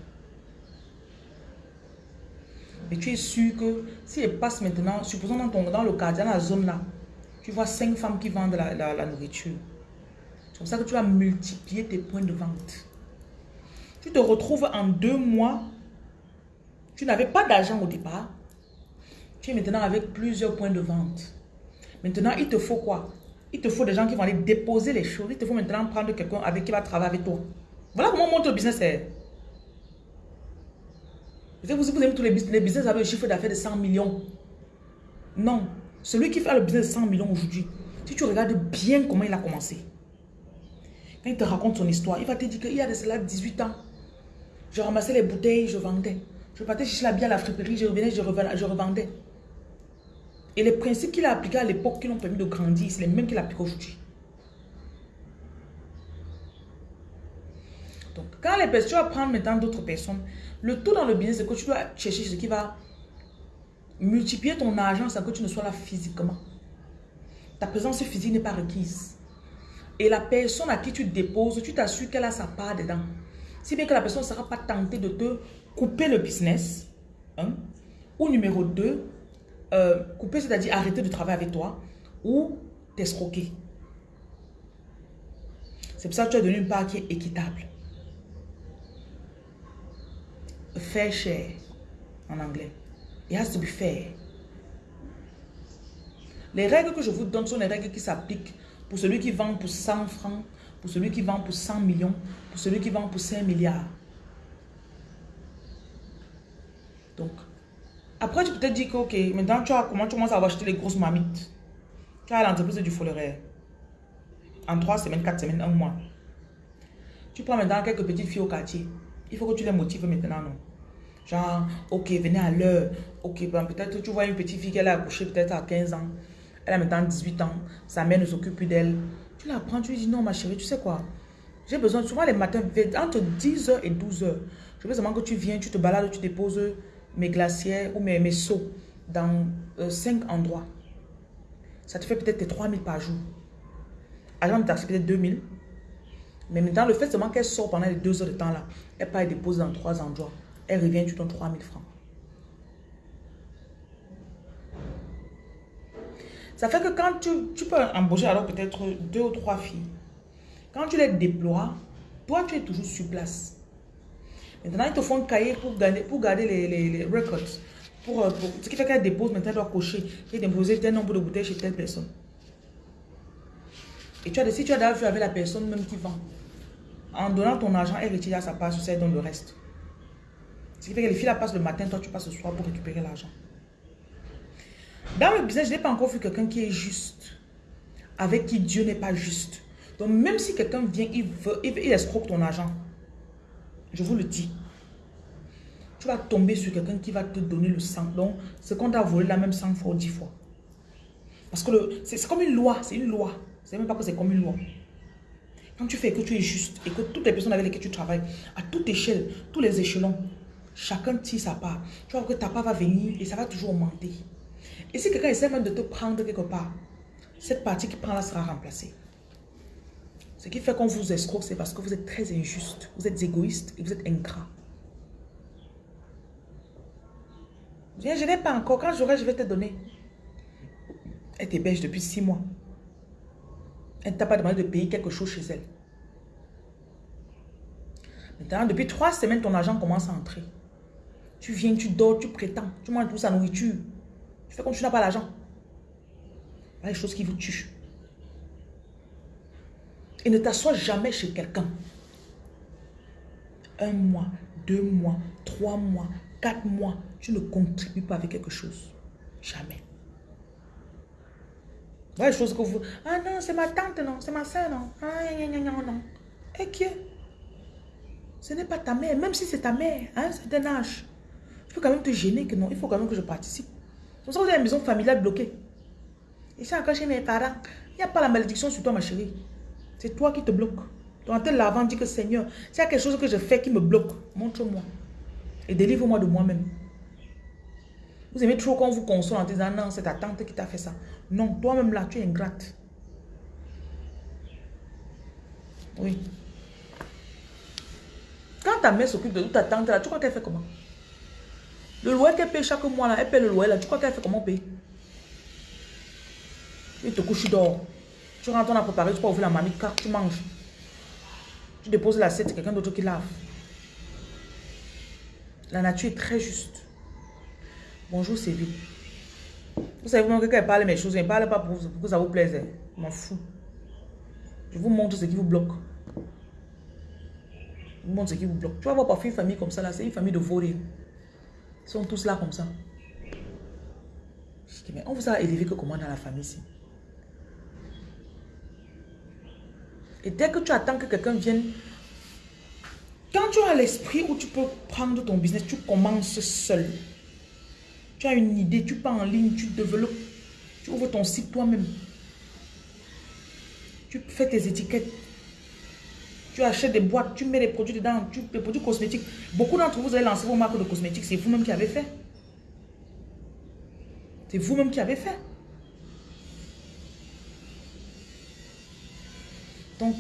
Mais tu es sûr que si elle passe maintenant, supposons dans, le quartier, dans la zone là, tu vois 5 femmes qui vendent la, nourriture. C'est comme ça que tu vas multiplier tes points de vente. Tu te retrouves en deux mois tu n'avais pas d'argent au départ. Tu es maintenant avec plusieurs points de vente. Maintenant, il te faut quoi? Il te faut des gens qui vont aller déposer les choses. Il te faut maintenant prendre quelqu'un avec qui va travailler avec toi. Voilà comment monte le business Vous, vous aimez tous les business. Les business avec le chiffre d'affaires de 100 millions. Non. Celui qui fait le business de 100 millions aujourd'hui, si tu regardes bien comment il a commencé, quand il te raconte son histoire, il va te dire qu'il y a de cela 18 ans. Je ramassais les bouteilles, je vendais. Je partais chercher la bière à la friperie, je revenais, je, revendais. Et les principes qu'il a appliqués à l'époque qui l'ont permis de grandir, c'est les mêmes qu'il applique aujourd'hui. Donc, quand les personnes, tu vas maintenant d'autres personnes, le tout dans le business, c'est que tu dois chercher ce qui va multiplier ton argent sans que tu ne sois là physiquement. Ta présence physique n'est pas requise. Et la personne à qui tu déposes, tu t'assures qu'elle a sa part dedans. Si bien que la personne ne sera pas tentée de te couper le business. Hein, ou numéro 2, euh, couper, c'est-à-dire arrêter de travailler avec toi ou t'escroquer. C'est pour ça que tu as donné une part qui est équitable. Fair share en anglais. It has to be fair. Les règles que je vous donne sont les règles qui s'appliquent pour celui qui vend pour 100 francs, pour celui qui vend pour 100 millions, pour celui qui vend pour 5 milliards. Donc, après, tu peux te dire que, ok, maintenant, tu as, comment tu commences à acheter les grosses mamites. Tu as l'entreprise du foleret. En trois semaines, quatre semaines, un mois. Tu prends maintenant quelques petites filles au quartier. Il faut que tu les motives maintenant, non? Genre, ok, venez à l'heure. Ok, ben peut-être tu vois une petite fille qui a accouché peut-être à 15 ans. Elle a maintenant 18 ans. Sa mère ne s'occupe plus d'elle. Tu la prends, tu lui dis non, ma chérie, tu sais quoi? J'ai besoin, souvent les matins, entre 10h et 12h. Je veux seulement que tu viens, tu te balades, tu déposes mes glacières ou mes, mes seaux dans euh, cinq endroits. Ça te fait peut-être 3000 par jour. Agent de taxi, peut-être 2000. Mais maintenant, le fait seulement qu'elle sort pendant les deux heures de temps là, elle part et dépose dans trois endroits. Elle revient, tu donnes 3000 francs. Ça fait que quand tu, tu peux embaucher alors peut-être deux ou trois filles, quand tu les déploies, toi tu es toujours sur place. Maintenant, ils te font cahier pour garder, pour garder les, les, records. Euh, pour, ce qui fait qu'elle dépose, maintenant, elle doit cocher et déposer tel nombre de bouteilles chez telle personne. Et tu as, si tu as avec la personne même qui vend, en donnant ton argent, elle retire sa part, elle donne le reste. Ce qui fait que les filles la passent le matin, toi tu passes le soir pour récupérer l'argent. Dans le business, je n'ai pas encore vu quelqu'un qui est juste, avec qui Dieu n'est pas juste. Donc même si quelqu'un vient, il, veut, il escroque ton argent, je vous le dis. tu vas tomber sur quelqu'un qui va te donner le sang. Donc, ce qu'on t'a volé la même 100 fois ou 10 fois. Parce que c'est comme une loi, c'est une loi. C'est même pas que c'est comme une loi. Quand tu fais que tu es juste et que toutes les personnes avec lesquelles tu travailles, à toute échelle, tous les échelons, chacun tire sa part. Tu vois que ta part va venir et ça va toujours augmenter. Et si quelqu'un essaie même de te prendre quelque part, cette partie qui prend là sera remplacée. Ce qui fait qu'on vous escroque, c'est parce que vous êtes très injuste, vous êtes égoïste et vous êtes ingrat. je n'ai pas encore. Quand j'aurai, je vais te donner. Elle t'héberge depuis six mois. Elle ne t'a pas demandé de payer quelque chose chez elle. Maintenant, depuis trois semaines, ton argent commence à entrer. Tu viens, tu dors, tu prétends, tu manges tout sa nourriture. Tu fais comme tu n'as pas l'argent. Les choses qui vous tuent. Et ne t'assois jamais chez quelqu'un. Un mois, deux mois, trois mois, quatre mois, tu ne contribues pas avec quelque chose. Jamais. Les choses que vous... Ah non, c'est ma tante, non. C'est ma soeur, non. Ah, non, non, non. Et qui Ce n'est pas ta mère. Même si c'est ta mère, hein, c'est un âge. Peux quand même te gêner que non. Il faut quand même que je participe. C'est pour ça que vous avez une maison familiale bloquée. Et c'est encore chez mes parents. Il n'y a pas la malédiction sur toi, ma chérie. C'est toi qui te bloques. Ton tel l'avant dit que Seigneur, s'il y a quelque chose que je fais qui me bloque, montre-moi. Et délivre-moi de moi-même. Vous aimez trop qu'on vous console en disant non, c'est ta tante qui t'a fait ça. Non, toi-même là, tu es ingrate. Oui. Quand ta mère s'occupe de ta tante là, tu crois qu'elle fait comment? Le loyer qu'elle paye chaque mois là, elle paye le loyer là, tu crois qu'elle fait comment payer Tu te couches, dehors. Tu rentres, on a préparé, tu peux ouvrir la mamie, car tu manges. Tu déposes l'assiette, c'est quelqu'un d'autre qui lave. La nature est très juste. Bonjour Sylvie. Vous savez vraiment que quand elle parle mes choses, elle ne parle pas pour, que ça vous plaise. Hein. Je m'en fous. Je vous montre ce qui vous bloque. Je vous montre ce qui vous bloque. Tu vas voir parfois une famille comme ça, là, c'est une famille de vauriens. Ils sont tous là comme ça. Je dis, mais on vous a élevé que comment dans la famille ici Et dès que tu attends que quelqu'un vienne, quand tu as l'esprit où tu peux prendre ton business, tu commences seul. Tu as une idée, tu pars en ligne, tu développes, tu ouvres ton site toi-même. Tu fais tes étiquettes. Tu achètes des boîtes, tu mets des produits dedans, tu, des produits cosmétiques. Beaucoup d'entre vous, avez lancé vos marques de cosmétiques, c'est vous-même qui avez fait. C'est vous-même qui avez fait. Donc,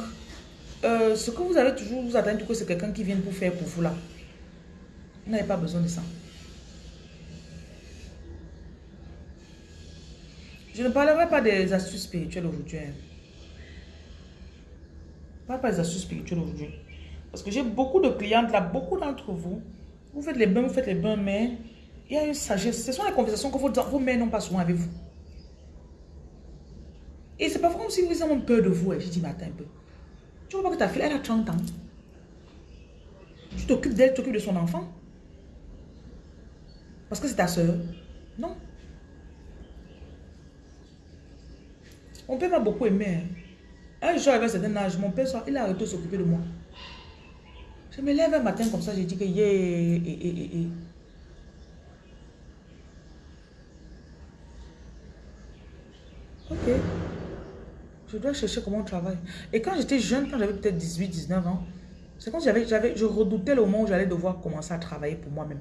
euh, ce que vous avez toujours, vous attendez que c'est quelqu'un qui vienne vous faire pour vous là. Vous n'avez pas besoin de ça. Je ne parlerai pas des astuces spirituelles aujourd'hui. Hein. Pas des astuces spirituelles aujourd'hui. Parce que j'ai beaucoup de clientes là, beaucoup d'entre vous. Vous faites les bains, vous faites les bains, mais il y a une sagesse. Ce sont les conversations que vos, vos mères n'ont pas souvent avec vous. Et c'est pas comme si vous avez peur de vous. Hein. Je dis, mais attends un peu. Tu vois pas que ta fille, elle a 30 ans? Tu t'occupes d'elle, tu t'occupes de son enfant? Parce que c'est ta soeur. Non. Mon père m'a beaucoup aimé. Un jour, avec un certain âge, mon père, il a arrêté de s'occuper de moi. Je me lève un matin comme ça, j'ai dit que yeah, Ok. Je dois chercher comment on travaille. Et quand j'étais jeune, quand j'avais peut-être 18, 19 ans, c'est quand j'avais, j'avais, je redoutais le moment où j'allais devoir commencer à travailler pour moi-même.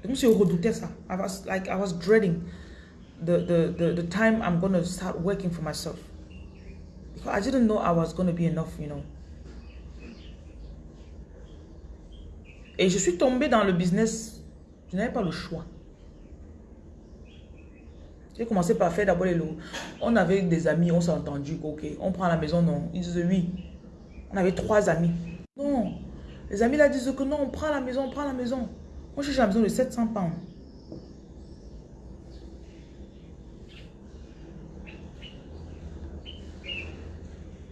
C'est comme si je redoutais ça. I was like, I was dreading the, the, the, the time I'm going to start working for myself. I didn't know I was going to be enough, you know. Et je suis tombée dans le business. Je n'avais pas le choix. J'ai commencé par faire d'abord les lots. On avait des amis, on s'est entendu, ok, on prend la maison, non. Ils disent oui. On avait trois amis. Non. Les amis là disent que non, on prend la maison, on prend la maison. Moi, j'ai la maison de 700 pounds.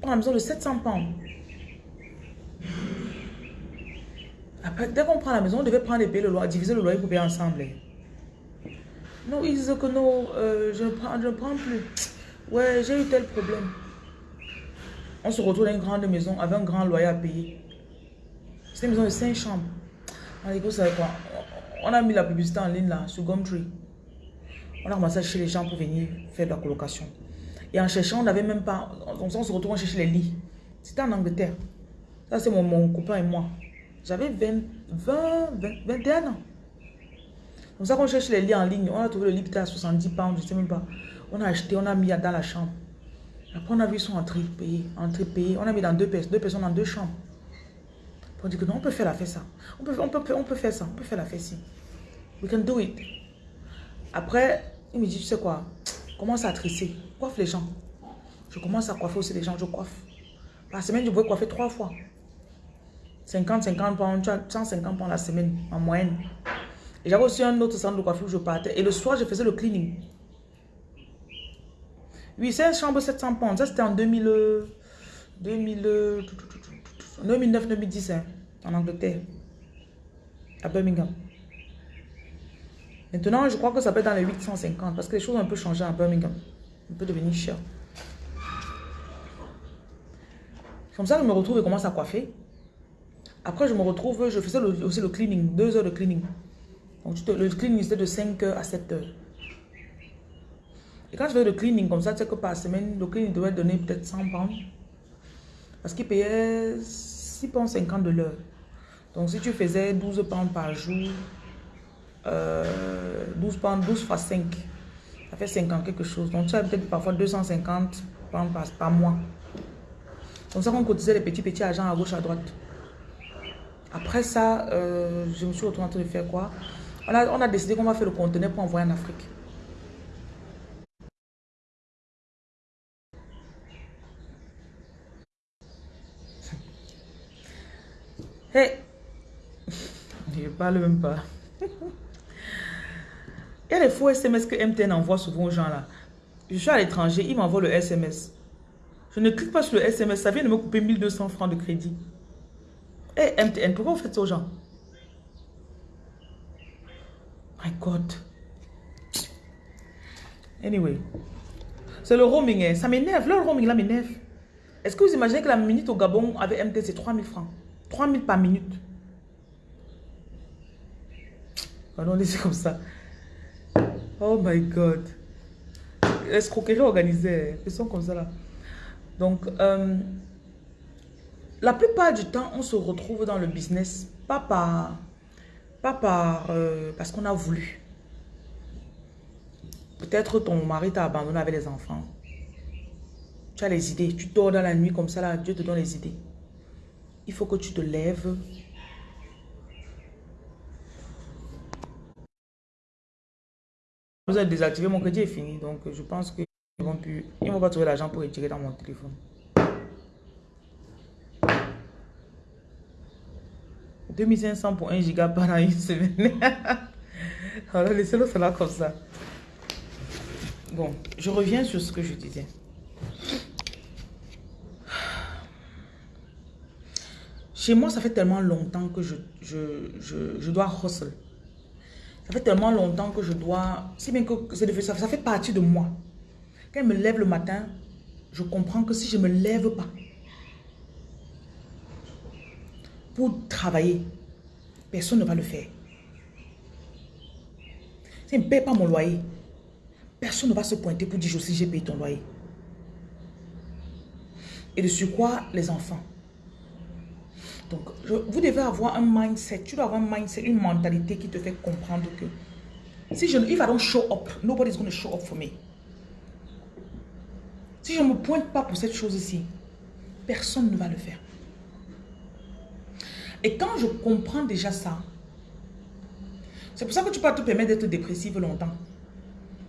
On a besoin de 700 pounds. Dès qu'on prend la maison, on devait prendre et payer le loyer, diviser le loyer pour payer ensemble. Non, ils disent que non, euh, je, ne prends, je prends plus. Ouais, j'ai eu tel problème. On se retrouve dans une grande maison avec un grand loyer à payer. C'est une maison de 5 chambres. On vous savez quoi? On a mis la publicité en ligne là, sur Gumtree. On a commencé à chercher les gens pour venir faire de la colocation. Et en cherchant, on n'avait même pas... On, on se retrouve, à chercher les lits. C'était en Angleterre. Ça, c'est mon, mon, copain et moi. J'avais 20, 20, 21 ans. Comme ça, qu'on cherche les lits en ligne. On a trouvé le lit peut-être à 70 pounds, je ne sais même pas. On a acheté, on a mis dans la chambre. Après, on a vu son entrée payée. Entrée payée. On a mis dans deux personnes, deux personnes dans deux chambres. On dit que non, on peut faire la fête ça. On peut, on, peut, on peut faire ça. On peut faire la fête ici. We can do it. Après, il me dit, tu sais quoi, commence à trisser. Coiffe les gens. Je commence à coiffer aussi les gens, je coiffe. La semaine, je pouvais coiffer trois fois. 50, 50 pounds, 150 pounds la semaine, en moyenne. Et j'avais aussi un autre centre de coiffure où je partais. Et le soir, je faisais le cleaning. Oui, c'est une chambre 700 pounds. Ça, c'était en 2000, 2000, 2009-2010, en Angleterre, à Birmingham. Maintenant, je crois que ça peut être dans les 850 parce que les choses ont un peu changé à Birmingham. Un peu devenu cher. Comme ça, je me retrouve et commence à coiffer. Après, je me retrouve, je faisais aussi le cleaning, deux heures de cleaning. Donc, le cleaning, c'était de 5 heures à 7 heures. Et quand je fais le cleaning comme ça, tu sais que par semaine, le cleaning devait donner peut-être 100 pounds. Parce qu'il payait 6 pounds 50 de l'heure. Donc, si tu faisais 12 pounds par jour, 12 euh, pounds, 12 fois 5, ça fait 50 quelque chose. Donc, tu as peut-être parfois 250 pounds par, par mois. Comme ça qu'on cotisait les petits, petits agents à gauche, à droite. Après ça, euh, je me suis retrouvée en train de faire quoi? On a, on a décidé qu'on va faire le conteneur pour envoyer en Afrique. Hey Je parle même pas. Il y a faux SMS que MTN envoie souvent aux gens là. Je suis à l'étranger, il m'envoie le SMS. Je ne clique pas sur le SMS, ça vient de me couper 1200 francs de crédit. Eh, MTN, pourquoi vous faites ça aux gens? My God. Anyway. C'est le roaming, hein. ça m'énerve. Le roaming là m'énerve. Est-ce que vous imaginez que la minute au Gabon avec MTN, c'est 3000 francs? 3000 par minute. Pardon, laissez comme ça. Oh my God. Escroquerie organisée. Ils sont comme ça là. Donc, euh, la plupart du temps, on se retrouve dans le business, pas par, euh, parce qu'on a voulu. Peut-être ton mari t'a abandonné avec les enfants. Tu as les idées. Tu dors dans la nuit comme ça, là, Dieu te donne les idées. Il faut que tu te lèves. Vous avez désactivé, mon crédit est fini. Donc, je pense qu'ils vont plus... Ils vont pas trouver l'argent pour retirer dans mon téléphone. 2500 pour 1 giga pendant une semaine. Alors, laissez-le cela comme ça. Bon, je reviens sur ce que je disais. Chez moi, ça fait tellement longtemps que je, je, dois hustle. Ça fait tellement longtemps que je dois... C'est bien que ça, ça fait partie de moi. Quand je me lève le matin, je comprends que si je ne me lève pas, pour travailler, personne ne va le faire. Si je ne paye pas mon loyer, personne ne va se pointer pour dire aussi j'ai payé ton loyer. Et de quoi les enfants. Donc, vous devez avoir un mindset, tu dois avoir un mindset, une mentalité qui te fait comprendre que si je, if I don't show up, nobody's going to show up for me. Si je ne me pointe pas pour cette chose-ci, personne ne va le faire. Et quand je comprends déjà ça, c'est pour ça que tu peux te permettre d'être dépressive longtemps.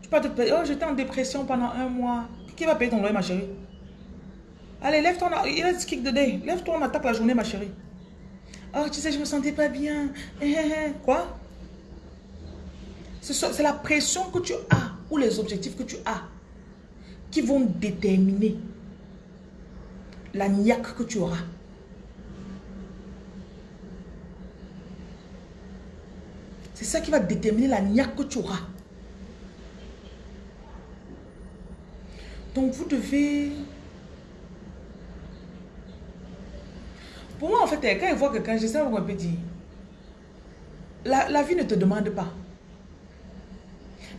Tu peux te permettre, oh j'étais en dépression pendant un mois. Qui va payer ton loyer ma chérie? Allez, lève-toi, let's kick the day. Lève-toi, on attaque la journée ma chérie. Oh, tu sais, je me sentais pas bien. Eh, eh, eh. Quoi? C'est la pression que tu as ou les objectifs que tu as qui vont déterminer la niaque que tu auras. C'est ça qui va déterminer la niaque que tu auras. Donc vous devez... Pour moi, en fait, quand je vois quelqu'un, j'essaie de un peu dire. la, vie ne te demande pas.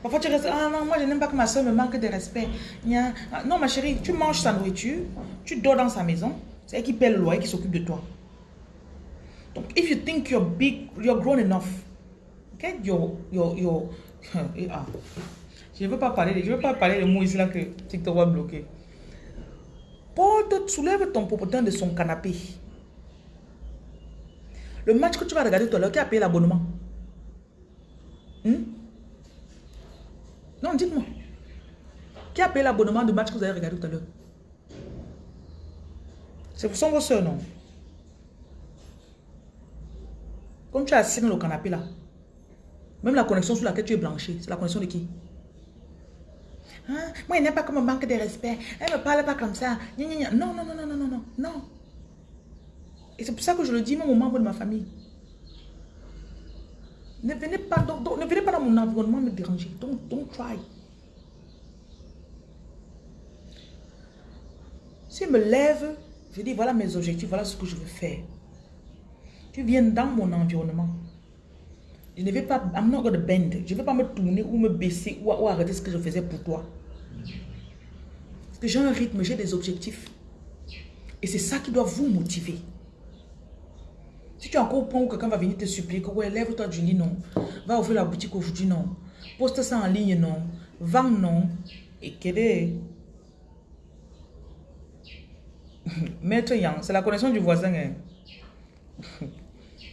Parfois tu restes, ah non, moi je n'aime pas que ma soeur me manque de respect. Non ma chérie, tu manges sa nourriture, tu dors dans sa maison, c'est elle qui paie le loyer, qui s'occupe de toi. Donc, if you think you're big, you're grown enough, get your, your, your, ah. Je ne veux pas parler, je veux pas parler de mots ici là que TikTok va bloquer. Porte, soulève ton popotin de son canapé. Le match que tu vas regarder tout à l'heure, qui a payé l'abonnement? Hmm? Non, dites-moi. Qui a payé l'abonnement du match que vous avez regardé tout à l'heure? C'est pour son vos soeurs, non? Comme tu es assis dans le canapé là, même la connexion sur laquelle tu es blanchi, c'est la connexion de qui? Hein? Moi, il n'est pas comme un manque de respect. Elle ne me parle pas comme ça. Non, non, non, non, non, non, non. Et c'est pour ça que je le dis même aux membres de ma famille. Ne venez pas, ne venez pas dans mon environnement me déranger. Don't, don't try. Si je me lève, je dis voilà mes objectifs, voilà ce que je veux faire. Tu viens dans mon environnement. Je ne vais pas, I'm not bend. Je ne vais pas me tourner ou me baisser ou, arrêter ce que je faisais pour toi. Parce que j'ai un rythme, j'ai des objectifs. Et c'est ça qui doit vous motiver. Si tu es encore au point où quelqu'un va venir te supplier que ouais, lève-toi du lit, non. Va ouvrir la boutique aujourd'hui, non. Poste ça en ligne, non. Vends, non. Et quel est... Maître Yang, c'est la connexion du voisin. Hein.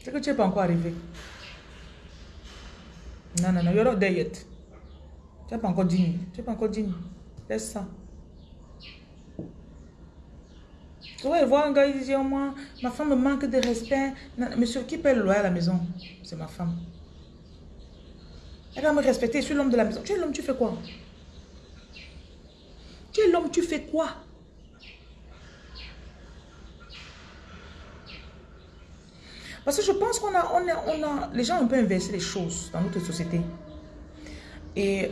c'est que tu n'es pas encore arrivé. Non, non, non, you're not there yet. Tu n'es pas encore digne. Tu n'es pas encore digne. Laisse ça. Tu vas voir un gars, il dit, oh, moi, ma femme me manque de respect. monsieur, qui paie le loyer à la maison? C'est ma femme. Elle va me respecter, je suis l'homme de la maison. Tu es l'homme, tu fais quoi? Tu es l'homme, tu fais quoi? Parce que je pense qu'on a, on a, on a, les gens ont un peu inversé les choses dans notre société. Et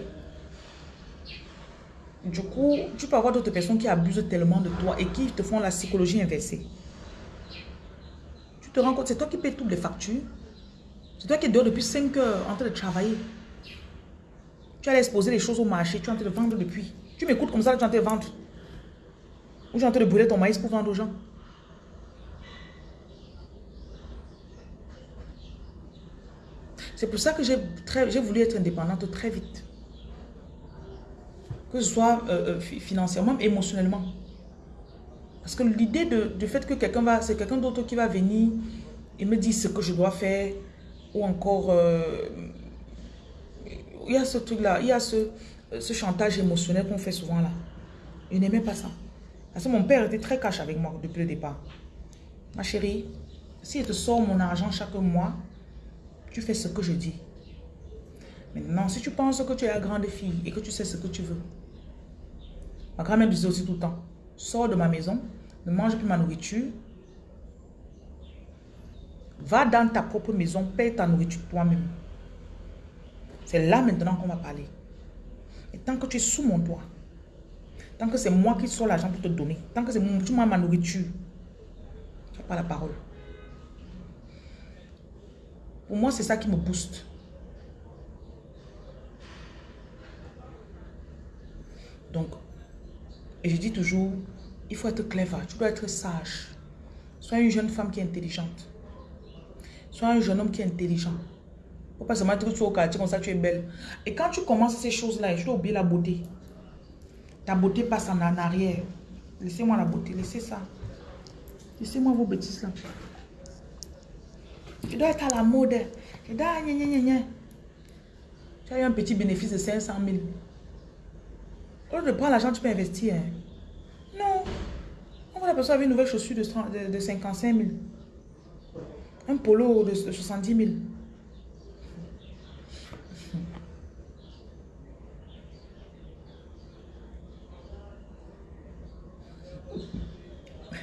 du coup, tu peux avoir d'autres personnes qui abusent tellement de toi et qui te font la psychologie inversée. Tu te rends compte, c'est toi qui payes toutes les factures. C'est toi qui es dehors depuis 5 heures en train de travailler. Tu allais exposer les choses au marché, tu es en train de vendre depuis. Tu m'écoutes comme ça, tu es en train de vendre. Ou tu es en train de brûler ton maïs pour vendre aux gens. C'est pour ça que j'ai voulu être indépendante très vite. Que ce soit euh, euh, financièrement, émotionnellement. Parce que l'idée du fait que quelqu'un va, c'est quelqu'un d'autre qui va venir et me dire ce que je dois faire, ou encore, euh, il y a ce truc-là, il y a ce, ce chantage émotionnel qu'on fait souvent là. Je n'aimais pas ça. Parce que mon père était très cash avec moi depuis le départ. Ma chérie, si je te sors mon argent chaque mois, tu fais ce que je dis. Maintenant, si tu penses que tu es la grande fille et que tu sais ce que tu veux, ma grand-mère disait aussi tout le temps, sors de ma maison, ne mange plus ma nourriture, va dans ta propre maison, paye ta nourriture toi-même. C'est là maintenant qu'on va parler. Et tant que tu es sous mon toit, tant que c'est moi qui sors l'argent pour te donner, tant que c'est moi ma nourriture, tu n'as pas la parole. Pour moi, c'est ça qui me booste. Donc, et je dis toujours, il faut être clever, tu dois être sage. Sois une jeune femme qui est intelligente. Sois un jeune homme qui est intelligent. Faut pas seulement être au quartier comme ça, tu es belle. Et quand tu commences ces choses-là, je dois oublier la beauté. Ta beauté passe en arrière. Laissez-moi la beauté, laissez ça. Laissez-moi vos bêtises là. Tu dois être à la mode. Tu as eu un petit bénéfice de 500 000. Au lieu de prendre l'argent, tu peux investir. Hein. Non. On va la personne avec une nouvelle chaussure de, de, 55 000. Un polo de, 70 000.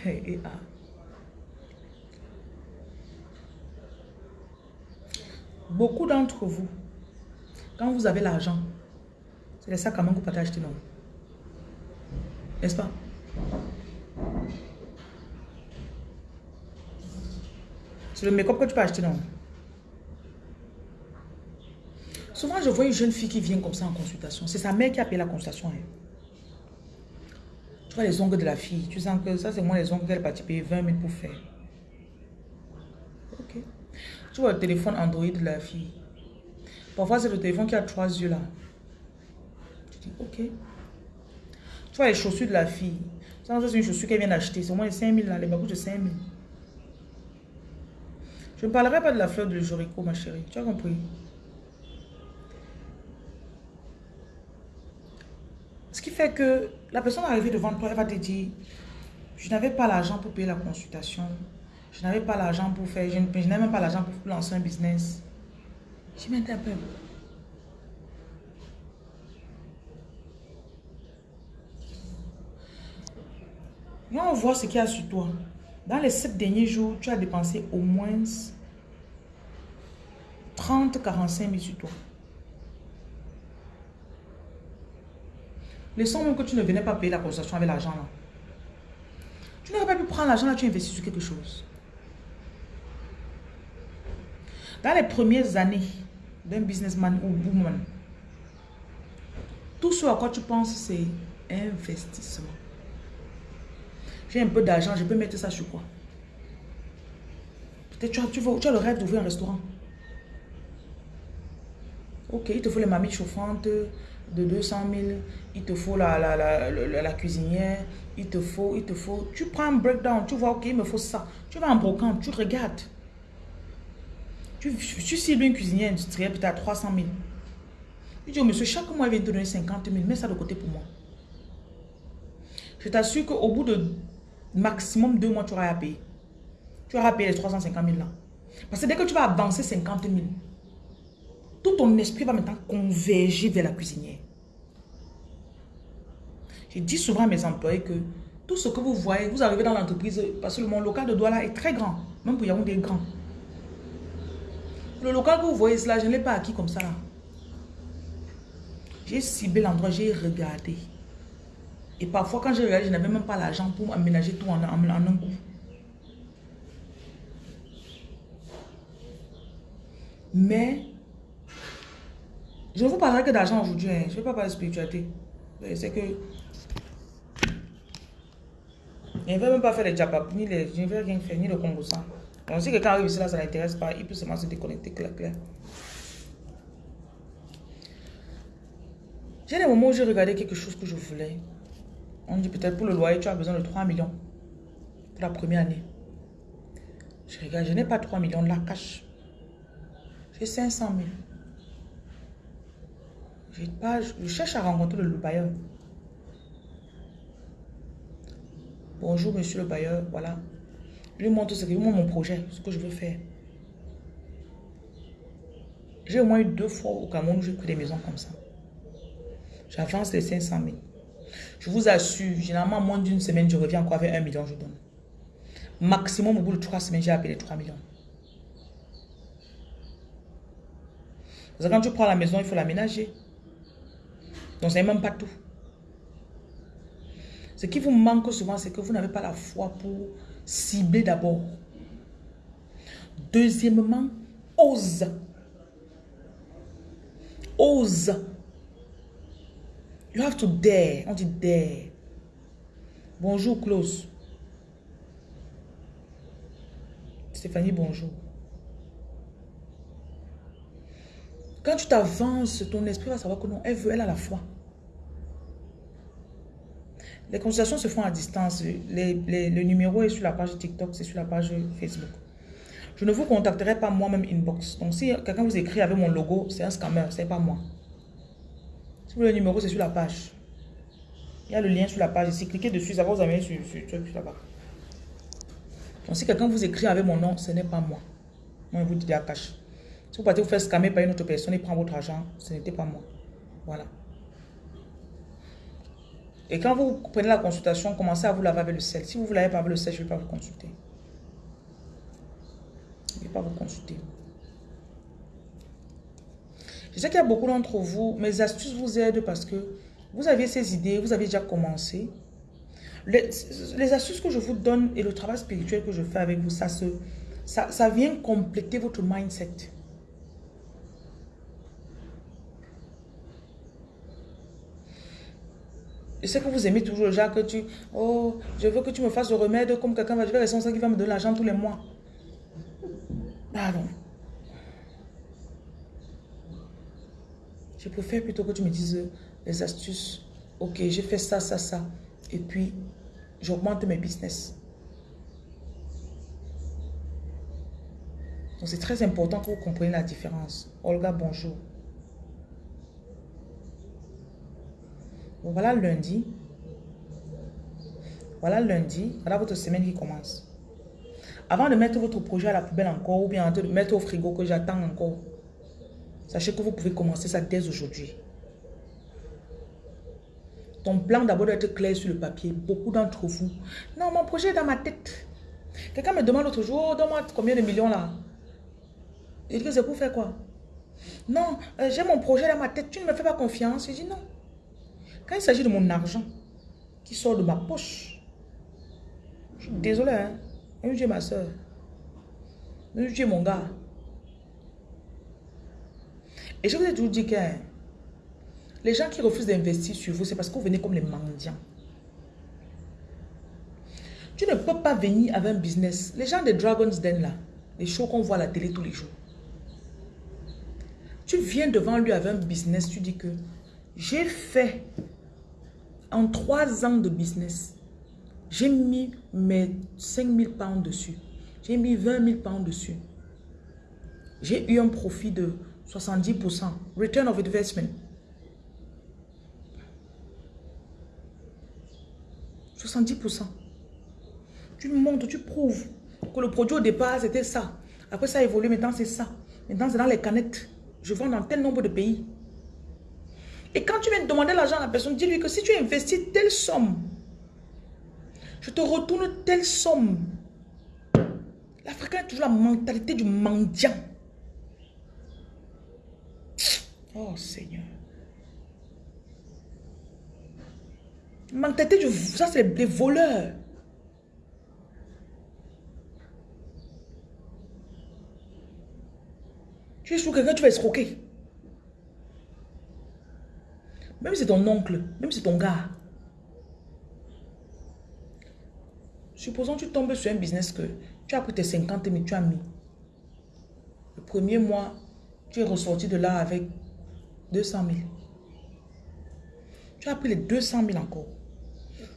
Et, ah. Beaucoup d'entre vous, quand vous avez l'argent, c'est les sacs à main que vous acheter, non N'est-ce pas? C'est le make-up que tu peux acheter, non? Souvent, je vois une jeune fille qui vient comme ça en consultation. C'est sa mère qui a payé la consultation. Hein. Tu vois les ongles de la fille. Tu sens que ça, c'est moi les ongles qu'elle va payer 20 000 pour faire. Ok. Tu vois le téléphone Android de la fille. Parfois, c'est le téléphone qui a trois yeux là. Tu dis, ok. Tu vois les chaussures de la fille. Ça, c'est une chaussure qu'elle vient d'acheter. C'est au moins 5 000 là. Les babous de 5 000. Je ne parlerai pas de la fleur de Jorico, ma chérie. Tu as compris? Ce qui fait que la personne arrivée devant toi, elle va te dire, je n'avais pas l'argent pour payer la consultation. Je n'avais pas l'argent pour faire, je n'avais même pas l'argent pour lancer un business. Je m'interpelle. on voit ce qu'il y a sur toi. Dans les sept derniers jours, tu as dépensé au moins 30-45 000 sur toi. Même que tu ne venais pas payer la consultation avec l'argent. Tu n'aurais pas pu prendre l'argent là, tu investis sur quelque chose. Dans les premières années d'un businessman ou woman, tout ce à quoi tu penses, c'est investissement. J'ai un peu d'argent, je peux mettre ça sur quoi? Peut-être tu tu, tu as le rêve d'ouvrir un restaurant. Ok, il te faut les mamies chauffantes, de 200 000, il te faut la, la, la, la, cuisinière, il te faut, il te faut. Tu prends un breakdown, tu vois, ok, il me faut ça. Tu vas en brocante, tu regardes. Tu, tu une cuisinière industrielle peut-être à 300 000. Tu dis au monsieur, chaque mois, il vient te donner 50 000, mets ça de côté pour moi. Je t'assure qu'au bout de maximum deux mois, tu auras à payer. Tu auras à payer les 350 000 là. Parce que dès que tu vas avancer 50 000, tout ton esprit va maintenant converger vers la cuisinière. Je dis souvent à mes employés que tout ce que vous voyez, vous arrivez dans l'entreprise, parce que mon local de Douala est très grand, même pour Yaoundé est grand. Le local que vous voyez cela, je ne l'ai pas acquis comme ça. J'ai ciblé l'endroit, j'ai regardé. Et parfois, quand j'ai regardé, je n'avais même pas l'argent pour aménager tout en, un coup. Mais je ne vous parlerai que d'argent aujourd'hui. Hein. Je ne vais pas parler de spiritualité. C'est que... Je ne vais même pas faire les japap, ni les... Je ne vais rien faire, ni le ça. Donc si quelqu'un arrive ici, là, ça n'intéresse pas, il peut seulement se déconnecter, clair, clair. J'ai des moments où j'ai regardé quelque chose que je voulais. On dit peut-être pour le loyer, tu as besoin de 3 millions pour la première année. Je regarde, je n'ai pas 3 millions de la cash. J'ai 500 000 pas, je cherche à rencontrer le, bailleur. Bonjour, monsieur le bailleur. Voilà. Je lui montre ce que mon projet, ce que je veux faire. J'ai au moins eu deux fois au Cameroun où j'ai pris des maisons comme ça. J'avance les 500 000. Je vous assure, généralement, moins d'une semaine, je reviens encore avec un million, je donne. Maximum, au bout de trois semaines, j'ai appelé 3 millions. Parce que quand tu prends la maison, il faut l'aménager. Donc, ce n'est même pas tout. Ce qui vous manque souvent, c'est que vous n'avez pas la foi pour cibler d'abord. Deuxièmement, ose. Ose. You have to dare. On dit dare. Bonjour, Close. Stéphanie, bonjour. Quand tu t'avances, ton esprit va savoir que non, elle veut, elle a la foi. Les consultations se font à distance. le numéro est sur la page TikTok, c'est sur la page Facebook. Je ne vous contacterai pas moi-même inbox. Donc si quelqu'un vous écrit avec mon logo, c'est un scammer, c'est pas moi. Le numéro, c'est sur la page. Il y a le lien sur la page ici. Cliquez dessus, ça va vous amener sur, sur, sur là-bas. Donc si quelqu'un vous écrit avec mon nom, ce n'est pas moi. Moi, je vous dis à cache. Si vous partez vous faire scammer par une autre personne et prend votre argent, ce n'était pas moi. Voilà. Et quand vous prenez la consultation, commencez à vous laver avec le sel. Si vous ne vous lavez pas avec le sel, je ne vais pas vous consulter. Je ne vais pas vous consulter. Je sais qu'il y a beaucoup d'entre vous, mes astuces vous aident parce que vous aviez ces idées, vous avez déjà commencé. Les, astuces que je vous donne et le travail spirituel que je fais avec vous, ça, se, ça, vient compléter votre mindset. Je sais que vous aimez toujours déjà que tu... Oh, je veux que tu me fasses le remède comme quelqu'un va... Je vais rester qui va me donner l'argent tous les mois. Pardon. Je préfère plutôt que tu me dises les astuces. Ok, j'ai fait ça, ça, ça. Et puis, j'augmente mes business. Donc, c'est très important que vous compreniez la différence. Olga, bonjour. voilà lundi. Voilà lundi. Voilà votre semaine qui commence. Avant de mettre votre projet à la poubelle encore ou bien de mettre au frigo que j'attends encore, sachez que vous pouvez commencer ça dès aujourd'hui. Ton plan d'abord doit être clair sur le papier. Beaucoup d'entre vous. Non, mon projet est dans ma tête. Quelqu'un me demande l'autre jour, donne-moi combien de millions là. Dit que c'est pour faire quoi? Non, euh, j'ai mon projet dans ma tête. Tu ne me fais pas confiance. Je dis non. Quand il s'agit de mon argent qui sort de ma poche, je suis désolé. Hein? Même Dieu ma soeur. Même Dieu mon gars. Et je vous ai toujours dit que les gens qui refusent d'investir sur vous, c'est parce que vous venez comme les mendiants. Tu ne peux pas venir avec un business. Les gens des Dragon's Den là, les shows qu'on voit à la télé tous les jours. Tu viens devant lui avec un business, tu dis que j'ai fait en trois ans de business, j'ai mis mes 5000 pounds dessus. J'ai mis 20 000 pounds dessus. J'ai eu un profit de 70%. Return of investment. 70%. Tu montres, tu prouves que le produit au départ, c'était ça. Après, ça a évolué. Maintenant, c'est ça. Maintenant, c'est dans les canettes. Je vends dans tel nombre de pays. Et quand tu viens demander l'argent à la personne, dis-lui que si tu investis telle somme, je te retourne telle somme. L'Africain a toujours la mentalité du mendiant. Oh Seigneur. Mentalité du... Ça, c'est des voleurs. Tu es sur quelqu'un, tu vas escroquer. Même si c'est ton oncle, même si c'est ton gars. Supposons que tu tombes sur un business que tu as pris tes 50 000, tu as mis. Le premier mois, tu es ressorti de là avec 200 000. Tu as pris les 200 000 encore.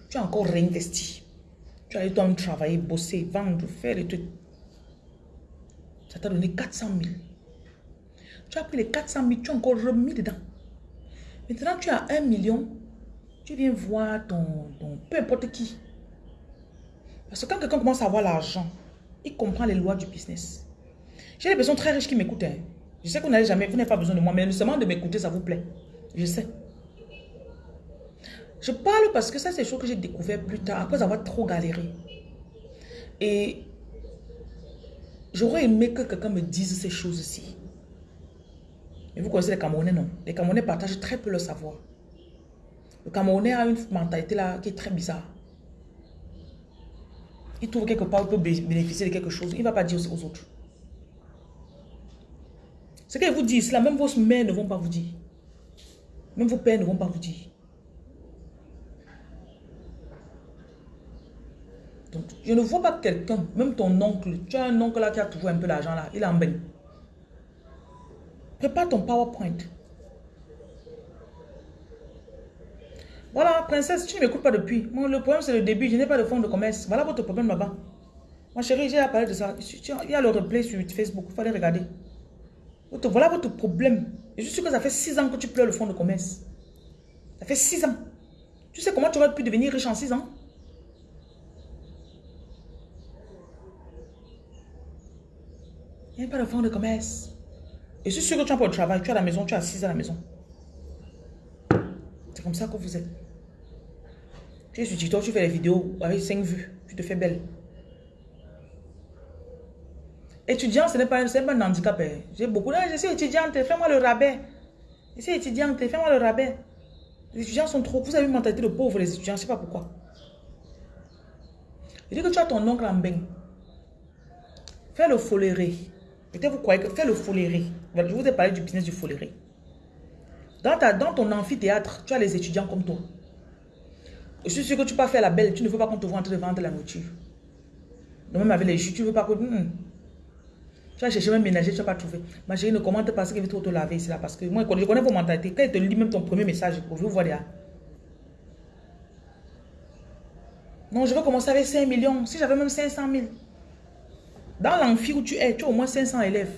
Tu as encore réinvesti. Tu as eu temps travailler, bosser, vendre, faire les trucs. Ça t'a donné 400 000. Tu as pris les 400 000, tu as encore remis dedans. Maintenant, tu as un million, tu viens voir ton, peu importe qui. Parce que quand quelqu'un commence à avoir l'argent, il comprend les lois du business. J'ai des personnes très riches qui m'écoutent. Hein. Je sais que vous n'avez jamais, vous n'avez pas besoin de moi, mais seulement de m'écouter, ça vous plaît. Je sais. Je parle parce que ça, c'est des choses que j'ai découvert plus tard, après avoir trop galéré. Et j'aurais aimé que quelqu'un me dise ces choses-ci. Et vous connaissez les Camerounais, non? Les Camerounais partagent très peu le savoir. Le Camerounais a une mentalité là qui est très bizarre. Il trouve quelque part, il peut bénéficier de quelque chose. Il ne va pas dire aux autres. Ce qu'elle vous dit, là, même vos mères ne vont pas vous dire. Même vos pères ne vont pas vous dire. Donc, je ne vois pas quelqu'un, même ton oncle, tu as un oncle là qui a toujours un peu l'argent là, il en bain. Prépare ton PowerPoint. Voilà, princesse, tu ne m'écoutes pas depuis. Moi, le problème, c'est le début. Je n'ai pas de fonds de commerce. Voilà votre problème là-bas. Ma chérie, j'ai parlé de ça. Il y a le replay sur Facebook. Il fallait regarder. Voilà votre problème. je suis sûr que ça fait 6 ans que tu pleures le fonds de commerce. Ça fait 6 ans. Tu sais comment tu aurais pu devenir riche en 6 ans? Il n'y a pas de fonds de commerce. Et je suis sûr que tu as pas de travail, tu es à la maison, tu es assise à la maison. C'est comme ça que vous êtes. Tu es sur TikTok, tu fais des vidéos avec 5 vues, tu te fais belle. Étudiant, ce n'est pas, pas, un handicap. Hein. J'ai beaucoup. Je suis étudiante, fais-moi le rabais. Je suis étudiante, fais-moi le rabais. Les étudiants sont trop. Vous avez une mentalité de pauvre, les étudiants, je ne sais pas pourquoi. Je dis que tu as ton oncle en bain. Fais le foléré. Peut-être vous croyez que fais le foléré. Je vous ai parlé du business du foléré. Dans, dans ton amphithéâtre, tu as les étudiants comme toi. Je suis sûr que tu peux faire la belle. Tu ne veux pas qu'on te voit en de vendre la nourriture. Même avec les jus, tu ne veux pas que... Hmm. Tu vas chercher même ménager, tu n'as pas trouvé. Ma chérie, ne commente pas ce qu'il veut trop te laver ici là. Parce que moi, je connais vos mentalités. Quand il te lit même ton premier message, je vous voir là. Non, je veux commencer avec 5 millions. Si j'avais même 500 000. Dans l'amphi où tu es, tu as au moins 500 élèves.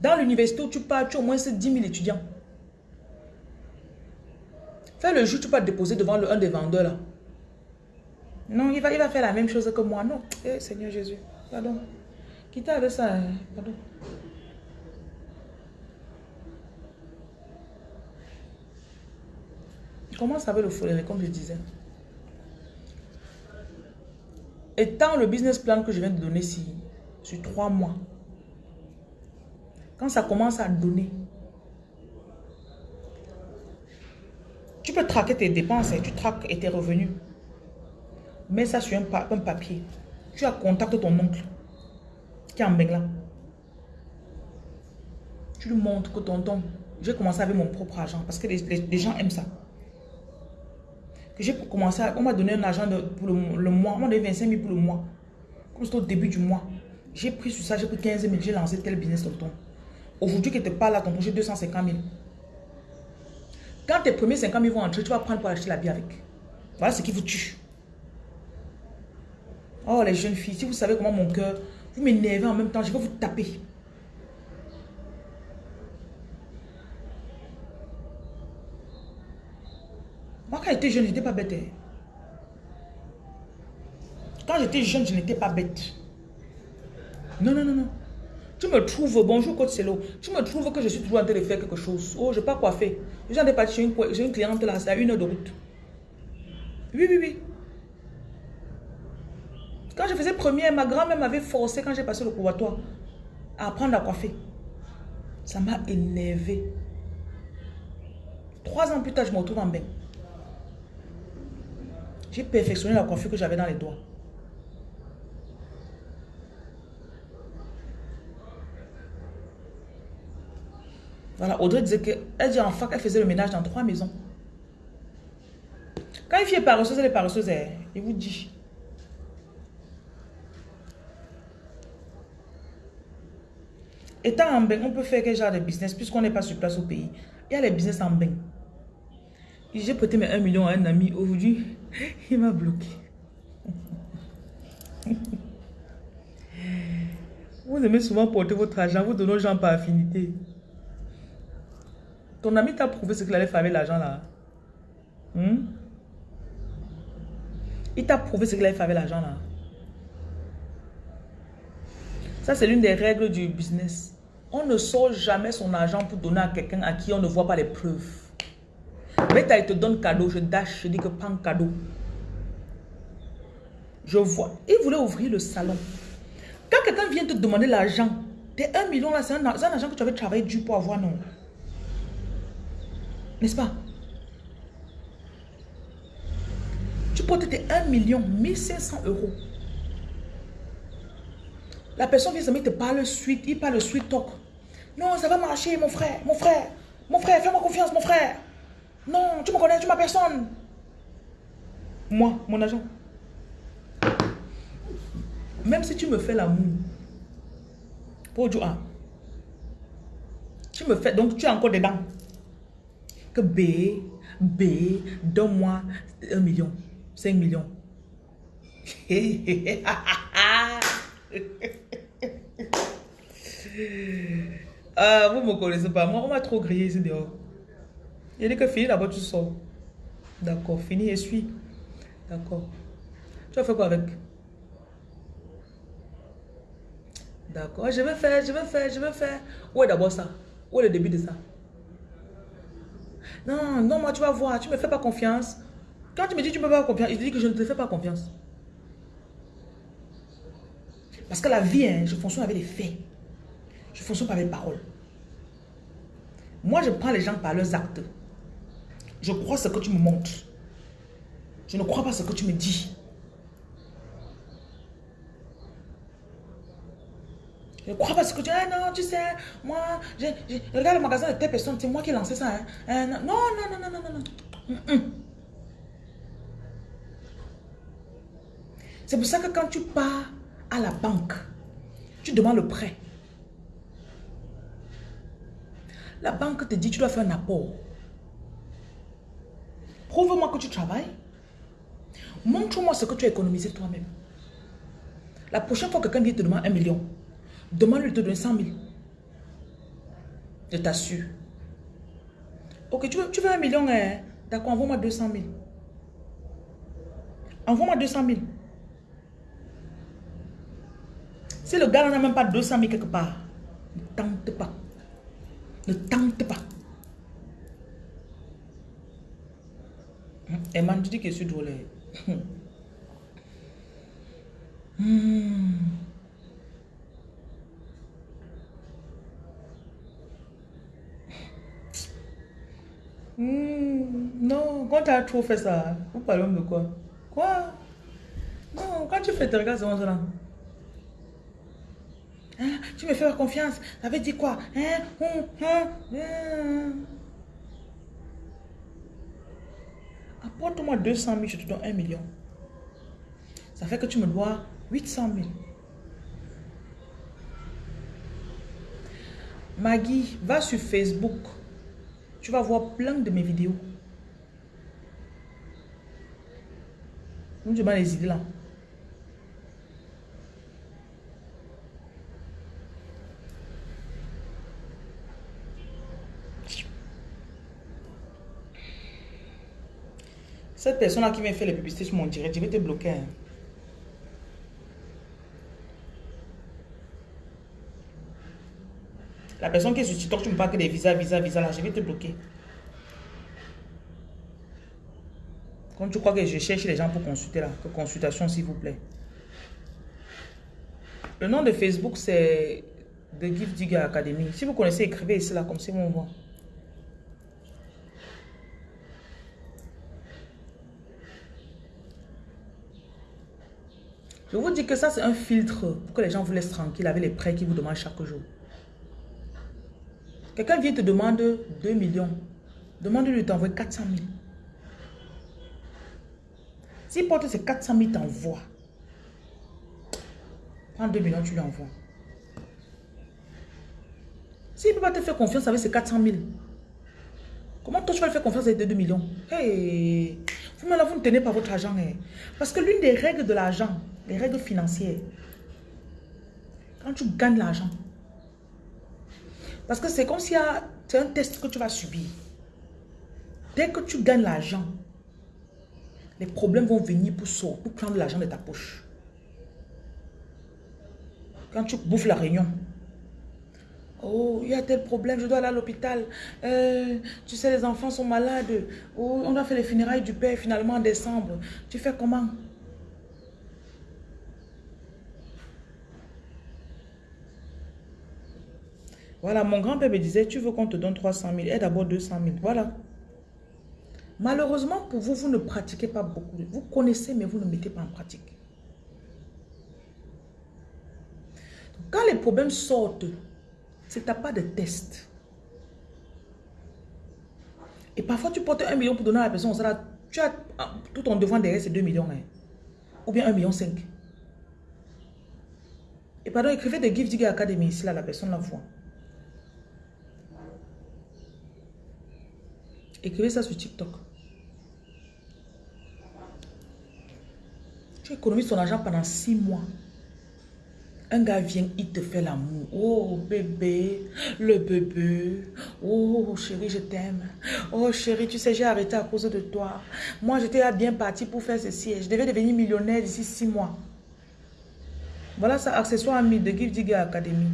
Dans l'université où tu pars, tu as au moins 10 000 étudiants. Fais le jour, tu peux te déposer devant le, un des vendeurs là. Non, il va, il va faire la même chose que moi. Non, eh, Seigneur Jésus, pardon. Quitte avec ça, hein. pardon. Comment ça va le folie, comme je disais? Étant le business plan que je viens de donner ici, sur trois mois, quand ça commence à donner, tu peux traquer tes dépenses, et tu traques et tes revenus. Mets ça sur un, papier. Tu as contact ton oncle qui est en Bengla. Tu lui montres que tonton, j'ai commencé avec mon propre argent parce que les, gens aiment ça. Que j'ai commencé, on m'a donné un argent pour le, mois, on m'a donné 25 000 pour le mois. Comme c'était au début du mois. J'ai pris sur ça, j'ai pris 15 000, j'ai lancé tel business tonton. Aujourd'hui que tu pas là, tonton, j'ai 250 000. Quand tes premiers 50 000 vont entrer, tu vas prendre pour acheter la vie avec. Voilà ce qui vous tue. Oh, les jeunes filles, si vous savez comment mon cœur, vous m'énervez en même temps, je vais vous taper. Moi, quand j'étais jeune, je n'étais pas bête. Hein. Quand j'étais jeune, je n'étais pas bête. Non, non, non, non. Tu me trouves, bonjour Côte Celo, tu me trouves que je suis toujours en train de faire quelque chose. Oh, je n'ai pas faire. J'ai une, une cliente là, c'est à une heure de route. Oui, oui, oui. Quand je faisais première, ma grand-mère m'avait forcé, quand j'ai passé le couvatoire, à apprendre à coiffer. Ça m'a énervé. Trois ans plus tard, je me retrouve en bain. J'ai perfectionné la coiffure que j'avais dans les doigts. Voilà, Audrey disait qu'elle dit en fac, elle faisait le ménage dans trois maisons. Quand une fille est paresseuse, elle est paresseuse, elle, il vous dit. Étant en bain, on peut faire quel genre de business puisqu'on n'est pas sur place au pays. Il y a les business en bain. J'ai prêté mes 1 million à un ami. Aujourd'hui, il m'a bloqué. Vous aimez souvent porter votre argent, vous donnez aux gens par affinité. Ton ami t'a prouvé ce qu'il allait faire avec l'argent là. Hmm? Il t'a prouvé ce qu'il allait faire avec l'argent là. Ça, c'est l'une des règles du business. On ne sort jamais son argent pour donner à quelqu'un à qui on ne voit pas les preuves. Mais il te donne cadeau, je dash, je dis que prends cadeau. Je vois. Il voulait ouvrir le salon. Quand quelqu'un vient te demander l'argent, tes 1 million là, c'est un, argent que tu avais travaillé dur pour avoir, non? N'est-ce pas? Tu portes tes 1 million, 1500 euros. La personne vient, il te parle suite, il parle suite talk. Non, ça va marcher, mon frère, mon frère. Mon frère, fais-moi confiance, mon frère. Non, tu me connais, tu m'as personne. Moi, mon agent. Même si tu me fais l'amour, pour ah, tu me fais, donc tu as encore dedans. Que B, B, donne-moi un million, 5 millions. Ah, vous ne me connaissez pas. Moi, on m'a trop grillé ici dehors. Il dit que fini d'abord, tu sors. D'accord, fini et suis. D'accord. Tu vas faire quoi avec? D'accord, je vais faire, je vais faire, je vais faire. Où est d'abord ça? Où est le début de ça? Non, non, moi tu vas voir, tu ne me fais pas confiance. Quand tu me dis que tu ne me fais pas confiance, je te dis que je ne te fais pas confiance. Parce que la vie, hein, je fonctionne avec les faits. Je fonctionne par mes paroles. Moi, je prends les gens par leurs actes. Je crois ce que tu me montres. Je ne crois pas ce que tu me dis. Je ne crois pas ce que tu dis. Ah non, tu sais, moi, je, regarde le magasin de telle personne, c'est moi qui ai lancé ça. Hein. Euh, non, non, non, non, non, non. C'est pour ça que quand tu pars à la banque, tu demandes le prêt. La banque te dit tu dois faire un apport. Prouve-moi que tu travailles. Montre-moi ce que tu as économisé toi-même. La prochaine fois que quelqu'un vient te demander un million, demande-lui de te donner 100 000. Je t'assure. Ok, tu veux, un million, hein? d'accord, envoie-moi 200 000. Envoie-moi 200 000. Si le gars n'a même pas 200 000 quelque part, ne tente pas. Ne tente pas. Et man, tu dis que je suis drôle. Hmm. Hmm. Non, quand tu as trop fait ça, vous parlez de quoi? Quoi? Non, quand tu fais tes regards, c'est là. Hein? Tu me fais confiance. Ça veut dire quoi? Hein? Hein? Apporte-moi 200 000, je te donne 1 million. Ça fait que tu me dois 800 000. Maggie, va sur Facebook. Tu vas voir plein de mes vidéos. Tu m'as les idées là. Cette personne-là qui m'a fait les publicités sur mon direct, je vais te bloquer. Hein. La personne qui est sur TikTok, tu me parles que des visas, visas, visas, là, je vais te bloquer. Quand tu crois que je cherche les gens pour consulter là, que consultation s'il vous plaît. Le nom de Facebook, c'est The Gift Digger Academy. Si vous connaissez, écrivez ici là, comme ça, on voit. Je vous dis que ça, c'est un filtre pour que les gens vous laissent tranquille avec les prêts qu'ils vous demandent chaque jour. Quelqu'un vient te demander 2 millions. Demande-lui de t'envoyer 400 000. S'il porte ces 400 000, t'envoie. Prends 2 millions, tu lui envoies. S'il ne peut pas te faire confiance avec ces 400 000, comment toi tu vas lui faire confiance avec 2 millions? Hey, vous, vous ne tenez pas votre argent. Hein. Parce que l'une des règles de l'argent, les règles financières, quand tu gagnes l'argent, parce que c'est comme y a un test que tu vas subir. Dès que tu gagnes l'argent, les problèmes vont venir pour, pour prendre l'argent de ta poche. Quand tu bouffes la réunion, Oh, il y a tel problème, je dois aller à l'hôpital. Euh, tu sais, les enfants sont malades. Oh, on a fait les funérailles du père finalement en décembre. Tu fais comment? Voilà, mon grand-père me disait, tu veux qu'on te donne 300 000, et d'abord 200 000. Voilà. Malheureusement, pour vous, vous ne pratiquez pas beaucoup. Vous connaissez, mais vous ne mettez pas en pratique. Quand les problèmes sortent, c'est que tu n'as pas de test. Et parfois, tu portes un million pour donner à la personne, tu as tout ton devant derrière, c'est 2 millions. Hein. Ou bien 1 million 5. Et pardon, écrivez des Gift Digger Academy ici, là, la personne la voit. Écrivez ça sur TikTok. Tu économises ton argent pendant six mois. Un gars vient, il te fait l'amour. Oh bébé, le bébé. Oh chérie, je t'aime. Oh chérie, tu sais, j'ai arrêté à cause de toi. Moi, j'étais bien parti pour faire ceci. Je devais devenir millionnaire d'ici six mois. Voilà ça, accessoire ami de Give Digger Academy.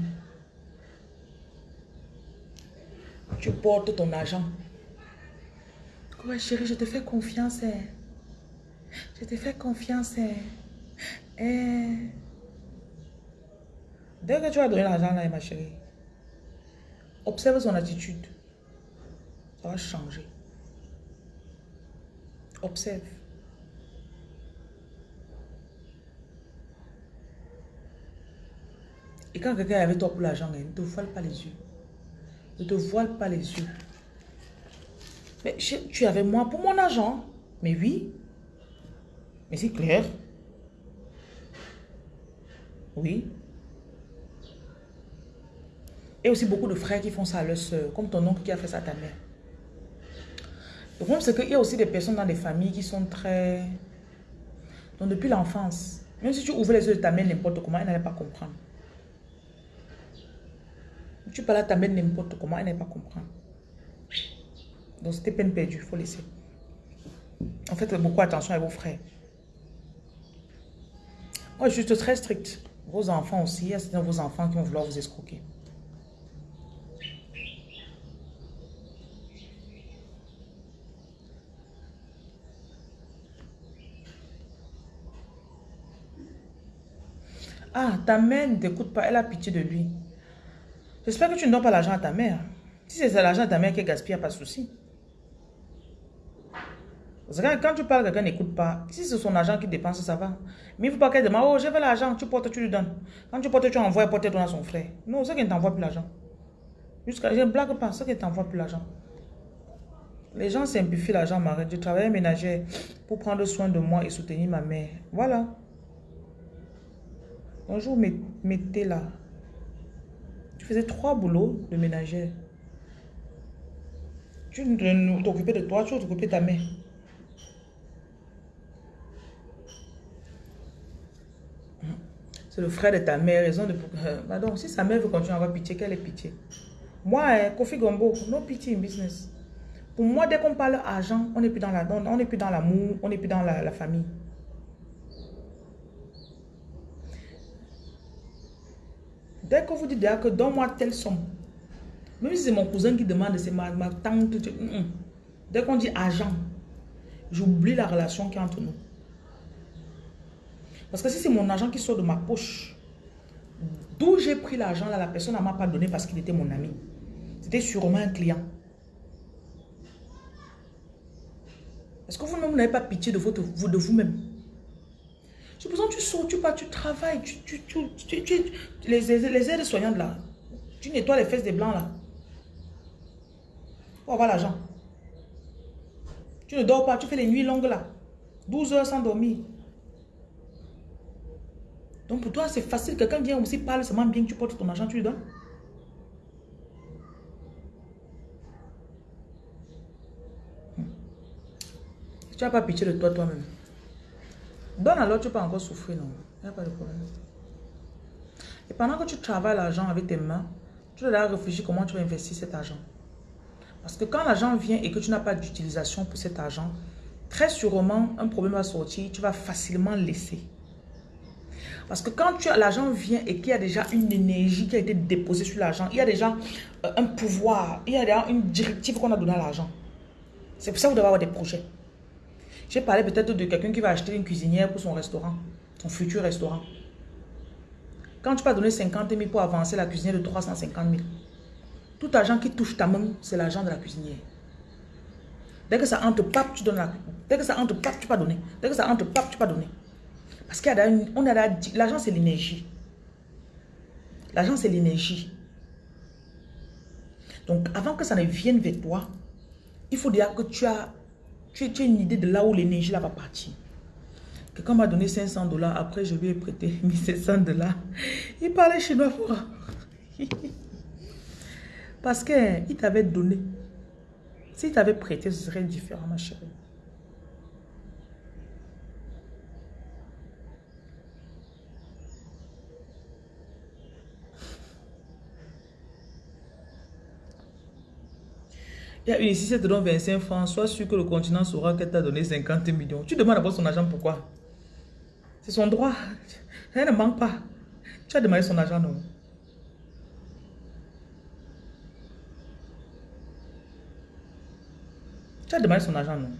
Tu portes ton argent. Ouais, chérie, je te fais confiance. Hein. Je te fais confiance. Hein. hein. Dès que tu vas donner l'argent là, ma chérie, observe son attitude. Ça va changer. Observe. Et quand quelqu'un est avec toi pour l'argent, ne te voile pas les yeux. Ne te voile pas les yeux. Mais tu avais moi pour mon argent. Mais oui. Mais c'est clair. Oui. Et aussi beaucoup de frères qui font ça à leur soeur, comme ton oncle qui a fait ça à ta mère. Le problème, c'est qu'il y a aussi des personnes dans les familles qui sont très... Donc, depuis l'enfance, même si tu ouvres les yeux de ta mère n'importe comment, elle n'allait pas comprendre. Tu parles à ta mère n'importe comment, elle n'allait pas comprendre. Donc, c'était peine perdue, il faut laisser. En fait, beaucoup attention à vos frères. Moi, je suis très strict. Vos enfants aussi, il y a vos enfants qui vont vouloir vous escroquer. Ah, ta mère ne t'écoute pas, elle a pitié de lui. J'espère que tu ne donnes pas l'argent à ta mère. Si c'est l'argent de ta mère qui est gaspillé, pas de souci. Quand tu parles, quelqu'un n'écoute pas. Si c'est son argent qui dépense, ça va. Mais il ne faut pas qu'elle demande, oh, je veux l'argent, tu portes, tu lui donnes. Quand tu portes, tu envoies, porte à son frère. Non, c'est qu'il ne t'envoie plus l'argent. Je ne blague pas, c'est qu'il ne t'envoie plus l'argent. Les gens simplifient l'argent, Marie. Je travaillais ménager pour prendre soin de moi et soutenir ma mère. Voilà. Bonjour, mettez là. Tu faisais trois boulots de ménagère. Tu t'occupais de toi, tu t'occupais de ta mère. Le frère de ta mère, raison de... Pardon, si sa mère veut continuer à avoir pitié, quelle est pitié Moi, hein, Kofi Gombo, no pitié in business. Pour moi, dès qu'on parle argent, on n'est plus dans l'amour, la, on plus dans on n'est plus dans la famille. Dès que vous dites que donne-moi telle somme, même si c'est mon cousin qui demande, c'est ma, tante, mm, mm. dès qu'on dit argent, j'oublie la relation qui est entre nous. Parce que si c'est mon argent qui sort de ma poche, d'où j'ai pris l'argent là, la personne ne m'a pas donné parce qu'il était mon ami. C'était sûrement un client. Est-ce que vous-même n'avez pas pitié de, votre, de vous-même? Besoin tu sors, tu pars, tu travailles, tu les, les aides soignantes là, tu nettoies les fesses des blancs là. Pour avoir l'argent. Tu ne dors pas, tu fais les nuits longues là. 12 heures sans dormir. Donc pour toi, c'est facile. Quelqu'un vient aussi, parle seulement bien tu portes ton argent, tu lui donnes. Hmm. Tu n'as pas pitié de toi toi-même. Donne alors, tu peux encore souffrir, non? Il n'y a pas de problème. Et pendant que tu travailles l'argent avec tes mains, tu dois réfléchir comment tu vas investir cet argent. Parce que quand l'argent vient et que tu n'as pas d'utilisation pour cet argent, très sûrement, un problème va sortir, tu vas facilement laisser. Parce que quand l'argent vient et qu'il y a déjà une énergie qui a été déposée sur l'argent, il y a déjà euh, un pouvoir, il y a déjà une directive qu'on a donnée à l'argent. C'est pour ça que vous devez avoir des projets. J'ai parlé peut-être de quelqu'un qui va acheter une cuisinière pour son restaurant, son futur restaurant. Quand tu vas donner 50 000 pour avancer la cuisinière de 350 000, tout argent qui touche ta main, c'est l'argent de la cuisinière. Dès que ça entre, pap, tu donnes la... Dès que ça entre, pap, tu vas donner. Dès que ça entre, pap, tu vas donner. Parce qu'il y a on a l'argent, c'est l'énergie. L'argent, c'est l'énergie. Donc, avant que ça ne vienne vers toi, il faut dire que tu as tu, as une idée de là où l'énergie va partir. Quelqu'un m'a donné 500 dollars. Après, je ai prêté 1700 dollars. Il parlait chinois pour... Parce qu'il t'avait donné. S'il t'avait prêté, ce serait différent, ma chérie. Une ici, c'est te donne 25 francs. Sois sûr que le continent saura qu'elle t'a donné 50 millions. Tu demandes d'abord son argent, pourquoi? C'est son droit. Elle ne manque pas. Tu as demandé son argent, non? Tu as demandé son argent, non?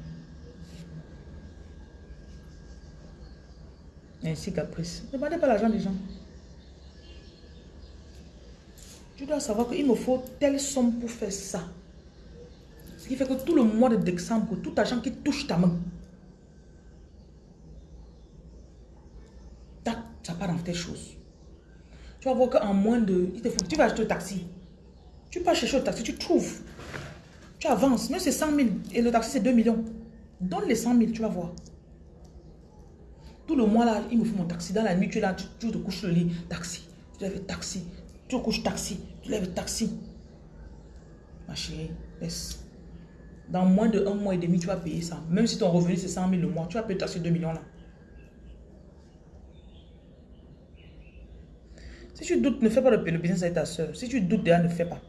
Ainsi caprice. Ne demandez pas l'argent des gens. Tu dois savoir qu'il me faut telle somme pour faire ça qui fait que tout le mois de décembre, tout argent qui touche ta main, ça part dans tes choses. Tu vas voir qu'en moins de... Il te tu vas acheter le taxi. Tu pars chercher le taxi, tu trouves. Tu avances. Mais c'est 100 000 et le taxi c'est 2 millions. Donne les 100 000, tu vas voir. Tout le mois là, il me faut mon taxi. Dans la nuit, tu es là, tu, te couches le lit, taxi. Tu lèves taxi. Tu te couches taxi. Tu lèves taxi. Ma chérie, laisse. Dans moins de un mois et demi, tu vas payer ça. Même si ton revenu c'est 100 000 le mois, tu vas payer taxi 2 millions là. Si tu doutes, ne fais pas le, business avec ta soeur. Si tu doutes déjà, ne fais pas.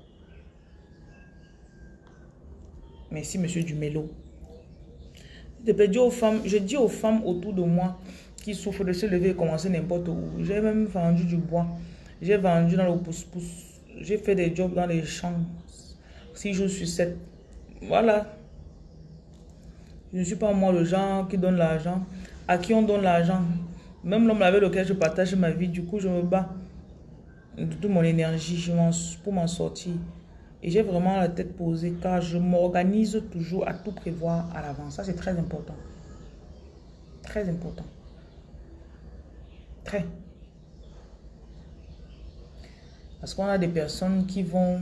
Merci, monsieur Dumélo. Je dis aux femmes, je dis aux femmes autour de moi qui souffrent de se lever et commencer n'importe où. J'ai même vendu du bois. J'ai vendu dans le pouce-pouce. J'ai fait des jobs dans les champs. Si je suis cette. Voilà. Je ne suis pas moi le genre qui donne l'argent. À qui on donne l'argent. Même l'homme avec lequel je partage ma vie. Du coup, je me bats de toute mon énergie pour m'en sortir. Et j'ai vraiment la tête posée car je m'organise toujours à tout prévoir à l'avance. Ça, c'est très important. Très important. Très. Parce qu'on a des personnes qui vont...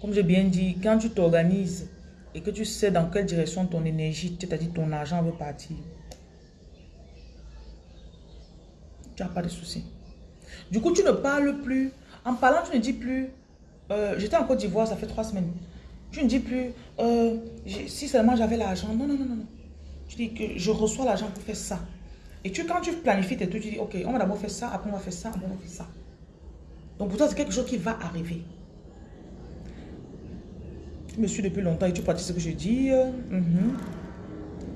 Comme j'ai bien dit, quand tu t'organises et que tu sais dans quelle direction ton énergie, c'est-à-dire ton argent veut partir, tu n'as pas de soucis. Du coup, tu ne parles plus. En parlant, tu ne dis plus, euh, j'étais en Côte d'Ivoire, ça fait trois semaines. Tu ne dis plus, euh, si seulement j'avais l'argent. Non, non, non, non. Tu dis que je reçois l'argent pour faire ça. Et tu, quand tu planifies tes trucs, tu dis, ok, on va d'abord faire ça, après on va faire ça, après on va faire ça. Donc pour toi, c'est quelque chose qui va arriver. Tu me suis depuis longtemps et tu pratiques ce que je dis. Euh?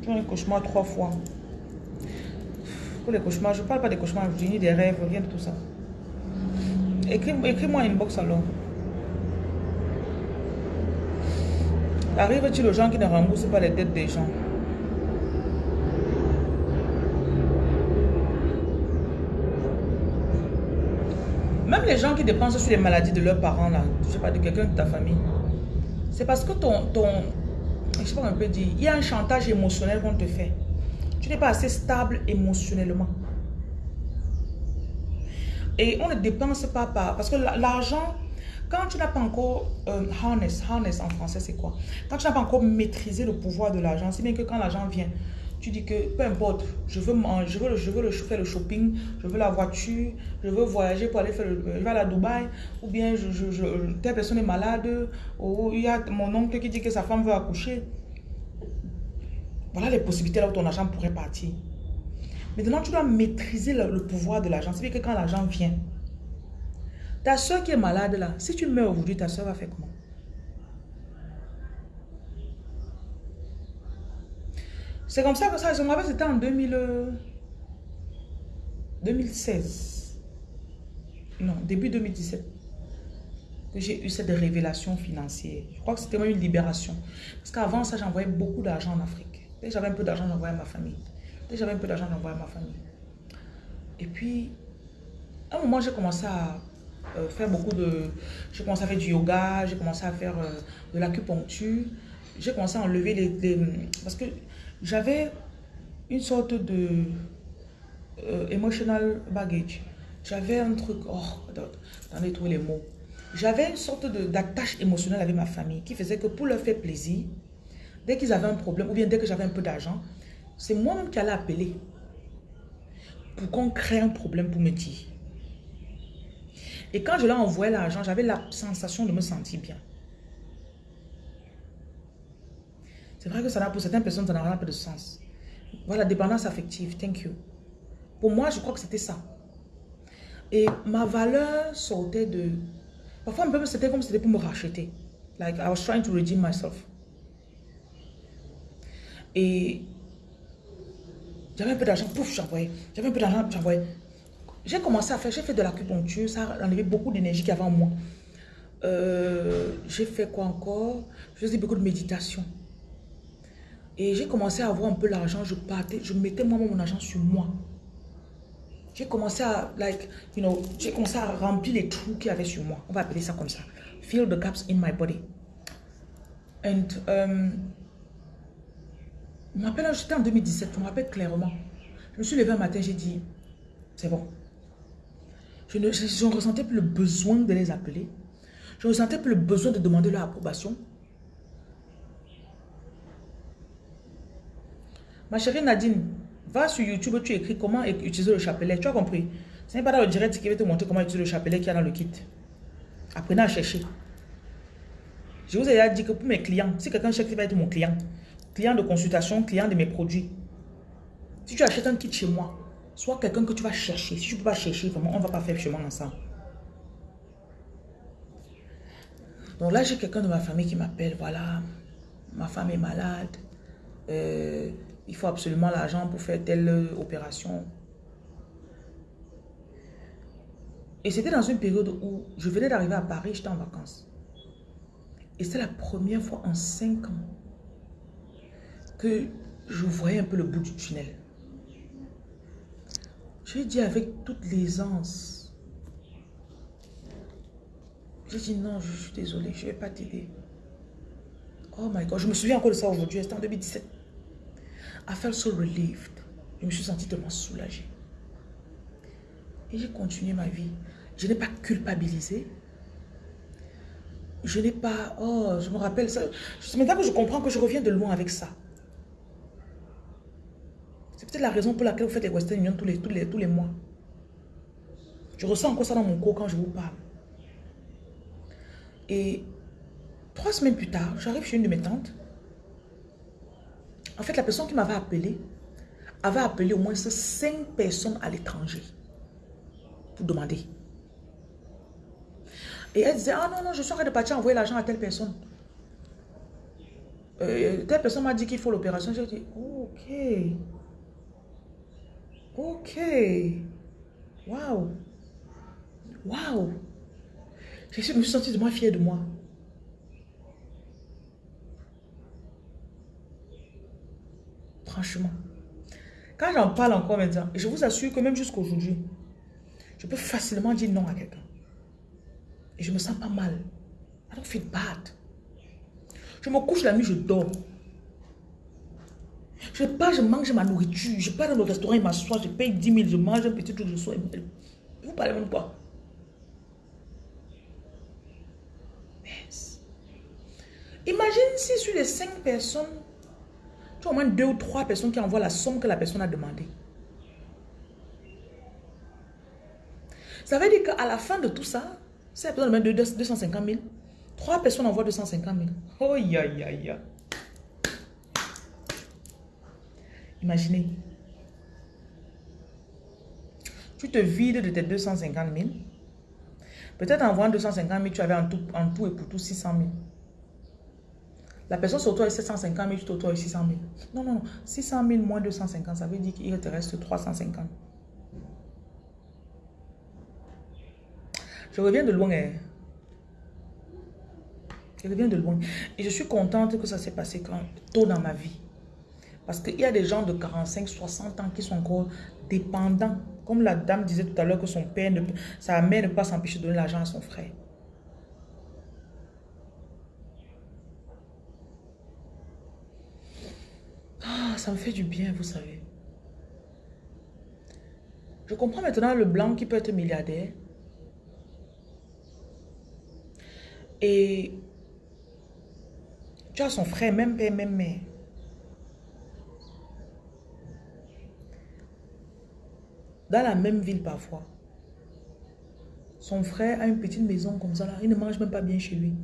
Tu as un cauchemar trois fois. Pour les cauchemars, je ne parle pas des cauchemars, je dis des rêves, rien de tout ça. Écris-moi une box alors. Arrive-t-il aux gens qui ne remboursent pas les dettes des gens? Même les gens qui dépensent sur les maladies de leurs parents, là, je sais pas, de quelqu'un de ta famille, c'est parce que ton, ton, je sais pas un peu dire, il y a un chantage émotionnel qu'on te fait. Tu n'es pas assez stable émotionnellement. Et on ne dépense pas par... Parce que l'argent, quand tu n'as pas encore euh, harness, harness en français c'est quoi? Quand tu n'as pas encore maîtrisé le pouvoir de l'argent, c'est bien que quand l'argent vient, tu dis que peu importe, je veux manger, je veux, je veux le, faire le shopping, je veux la voiture, je veux voyager pour aller faire le, je vais aller à Dubaï, ou bien je, telle personne est malade, ou il y a mon oncle qui dit que sa femme veut accoucher. Voilà les possibilités là où ton argent pourrait partir. Maintenant, tu dois maîtriser le, pouvoir de l'argent. C'est-à-dire que quand l'argent vient, ta soeur qui est malade là, si tu meurs aujourd'hui, ta soeur va faire comment? C'est comme ça que ça, je me rappelle, c'était en 2000, 2016. Non, début 2017. Que j'ai eu cette révélation financière. Je crois que c'était même une libération. Parce qu'avant ça, j'envoyais beaucoup d'argent en Afrique. Dès j'avais un peu d'argent, j'envoyais à ma famille. Dès j'avais un peu d'argent, j'envoyais à ma famille. Et puis, à un moment, j'ai commencé à euh, faire beaucoup de... J'ai commencé à faire du yoga, j'ai commencé à faire euh, de l'acupuncture. J'ai commencé à enlever les... parce que j'avais une sorte de... Euh, emotional baggage. J'avais un truc... Oh, attendez, trouver les mots. J'avais une sorte d'attache émotionnelle avec ma famille qui faisait que pour leur faire plaisir, Dès qu'ils avaient un problème, ou bien dès que j'avais un peu d'argent, c'est moi-même qui allais appeler pour qu'on crée un problème pour me dire. Et quand je leur envoyais l'argent, j'avais la sensation de me sentir bien. C'est vrai que ça pour certaines personnes, ça n'a pas de sens. Voilà, dépendance affective, thank you. Pour moi, je crois que c'était ça. Et ma valeur sortait de... Parfois, c'était comme si c'était pour me racheter. Like, I was trying to redeem myself. Et j'avais un peu d'argent, pouf, j'envoyais. J'avais un peu d'argent, j'envoyais. J'ai commencé à faire, j'ai fait de l'acupuncture, ça a enlevé beaucoup d'énergie qu'il y avait en moi. Euh, j'ai fait quoi encore? Je faisais beaucoup de méditation. Et j'ai commencé à avoir un peu l'argent, je partais, je mettais moi-même mon argent sur moi. J'ai commencé à, like, you know, j'ai commencé à remplir les trous qu'il y avait sur moi. On va appeler ça comme ça. Fill the gaps in my body. And, um, je me rappelle, j'étais en 2017, je me rappelle clairement. Je me suis levée un matin, j'ai dit, c'est bon. Je ne, je, ressentais plus le besoin de les appeler. Je ne ressentais plus le besoin de demander leur approbation. Ma chérie Nadine, Va sur YouTube, tu écris comment utiliser le chapelet. Tu as compris? Ce n'est pas dans le direct qui va te montrer comment utiliser le chapelet qu'il y a dans le kit. Apprenez à chercher. Je vous ai déjà dit que pour mes clients, si quelqu'un cherche qui va être mon client, client de consultation, client de mes produits, si tu achètes un kit chez moi, soit quelqu'un que tu vas chercher. Si tu ne peux pas chercher, vraiment, on ne va pas faire chemin ensemble. Donc là, j'ai quelqu'un de ma famille qui m'appelle, voilà, ma femme est malade, euh, il faut absolument l'argent pour faire telle opération. Et c'était dans une période où je venais d'arriver à Paris, j'étais en vacances. Et c'est la première fois en cinq ans que je voyais un peu le bout du tunnel. J'ai dit avec toute l'aisance. J'ai dit non, je suis désolée, je ne vais pas t'aider. Oh my God, je me souviens encore de ça aujourd'hui, c'était en 2017. I felt so relieved. Je me suis sentie tellement soulagée. Et j'ai continué ma vie. Je n'ai pas culpabilisé. Je n'ai pas... Oh, je me rappelle ça. C'est maintenant que je comprends que je reviens de loin avec ça. C'est peut-être la raison pour laquelle vous faites les Western Union tous les, tous les, tous les mois. Je ressens encore ça dans mon corps quand je vous parle. Et trois semaines plus tard, j'arrive chez une de mes tantes. En fait, la personne qui m'avait appelé avait appelé au moins cinq personnes à l'étranger pour demander. Et elle disait, ah non, non, je suis en train de partir envoyer l'argent à telle personne. Euh, telle personne m'a dit qu'il faut l'opération. J'ai dit, ok. Ok. Waouh. Waouh. Je me suis sentie de moi fière de moi. Franchement. Quand j'en parle encore maintenant, je vous assure que même jusqu'aujourd'hui, je peux facilement dire non à quelqu'un. Et je me sens pas mal. I don't feel bad. Je me couche la nuit, je dors. Je pars, je mange ma nourriture. Je pars dans le restaurant, il m'assoit, je paye 10 000, je mange un petit truc, je sois. Vous parlez même pas. Imagine si sur les 5 personnes, tu as au moins 2 ou 3 personnes qui envoient la somme que la personne a demandé. Ça veut dire qu'à la fin de tout ça, si la personne demande 250 000, 3 personnes envoient 250 000. Oh, ya, ya, ya. Imaginez. Tu te vides de tes 250 000. Peut-être en voyant 250 000, tu avais en tout et pour tout 600 000. La personne est 750 000, sur toi est 600 000. Non, non, non. 600 000 moins 250, ça veut dire qu'il te reste 350. Je reviens de loin. Hein. Je reviens de loin. Et je suis contente que ça s'est passé quand, tôt dans ma vie. Parce qu'il y a des gens de 45, 60 ans qui sont encore dépendants. Comme la dame disait tout à l'heure que son père, ne, sa mère ne peut pas s'empêcher de donner l'argent à son frère. Ah, ça me fait du bien, vous savez. Je comprends maintenant le blanc qui peut être milliardaire. Et tu as son frère, même père, même mère. Dans la même ville parfois. Son frère a une petite maison comme ça là. Il ne mange même pas bien chez lui.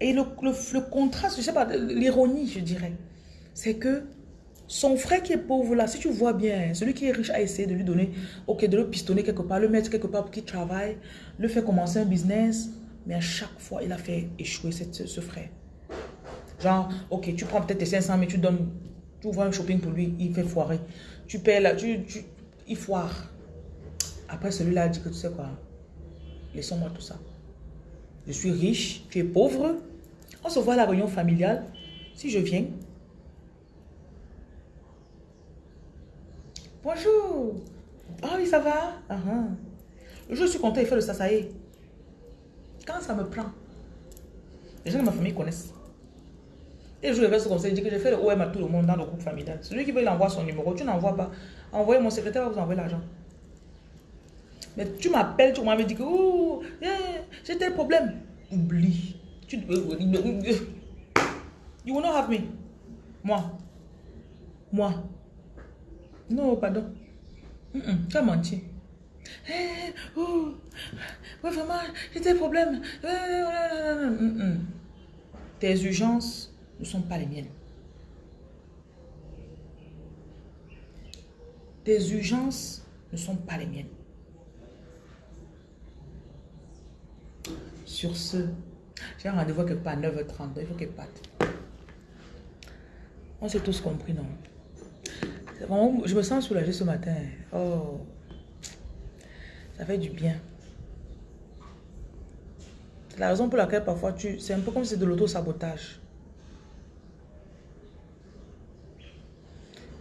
Et le, le, contraste, je sais pas, l'ironie, je dirais, c'est que son frère qui est pauvre là, si tu vois bien, celui qui est riche a essayé de lui donner, ok, de le pistonner quelque part, le mettre quelque part pour qu'il travaille, le faire commencer un business, mais à chaque fois, il a fait échouer cette, ce frère. Genre, ok, tu prends peut-être tes 500 mais tu donnes, tu ouvres un shopping pour lui, il fait foirer. Tu paies là, tu, tu, il foire. Après, celui-là a dit que tu sais quoi, laissons-moi tout ça. Je suis riche, tu es pauvre. On se voit à la réunion familiale. Si je viens. Bonjour. Ah oui, ça va? Uh Je suis content, il fait le sasaye. Quand ça me prend, les gens de ma famille connaissent. Et je vais ce conseil, dit que j'ai fait le OM à tout le monde dans le groupe familial. Celui qui veut, il envoie son numéro. Tu n'envoies pas. Envoyez mon secrétaire vous envoyer l'argent. Mais tu m'appelles, tu m'avais dit que oh, j'ai tel problème. Oublie. Tu, you will not have me. Moi. Moi. Non, pardon. tu as menti. Eh, oh, vraiment, j'ai des problèmes. Tes urgences ne sont pas les miennes. Tes urgences ne sont pas les miennes. Sur ce, j'ai un rendez-vous part à 9h30, il faut qu'elle parte. On s'est tous compris, non? je me sens soulagée ce matin. Oh, ça fait du bien. C'est la raison pour laquelle parfois tu... C'est un peu comme si c'est de l'auto-sabotage.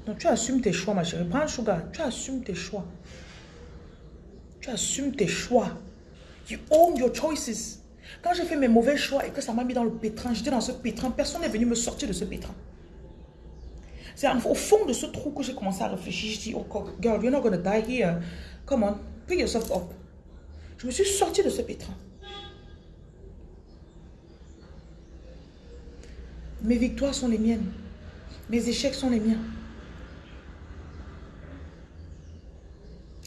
Donc tu assumes tes choix, ma chérie. Prends un sugar. Tu assumes tes choix. Tu assumes tes choix. You own your choices. Quand j'ai fait mes mauvais choix et que ça m'a mis dans le pétrin, j'étais dans ce pétrin, personne n'est venu me sortir de ce pétrin. C'est au fond de ce trou que j'ai commencé à réfléchir. Je dis, oh girl, you're not gonna die here. Come on, pick yourself up. Je me suis sortie de ce pétrin. Mes victoires sont les miennes. Mes échecs sont les miens.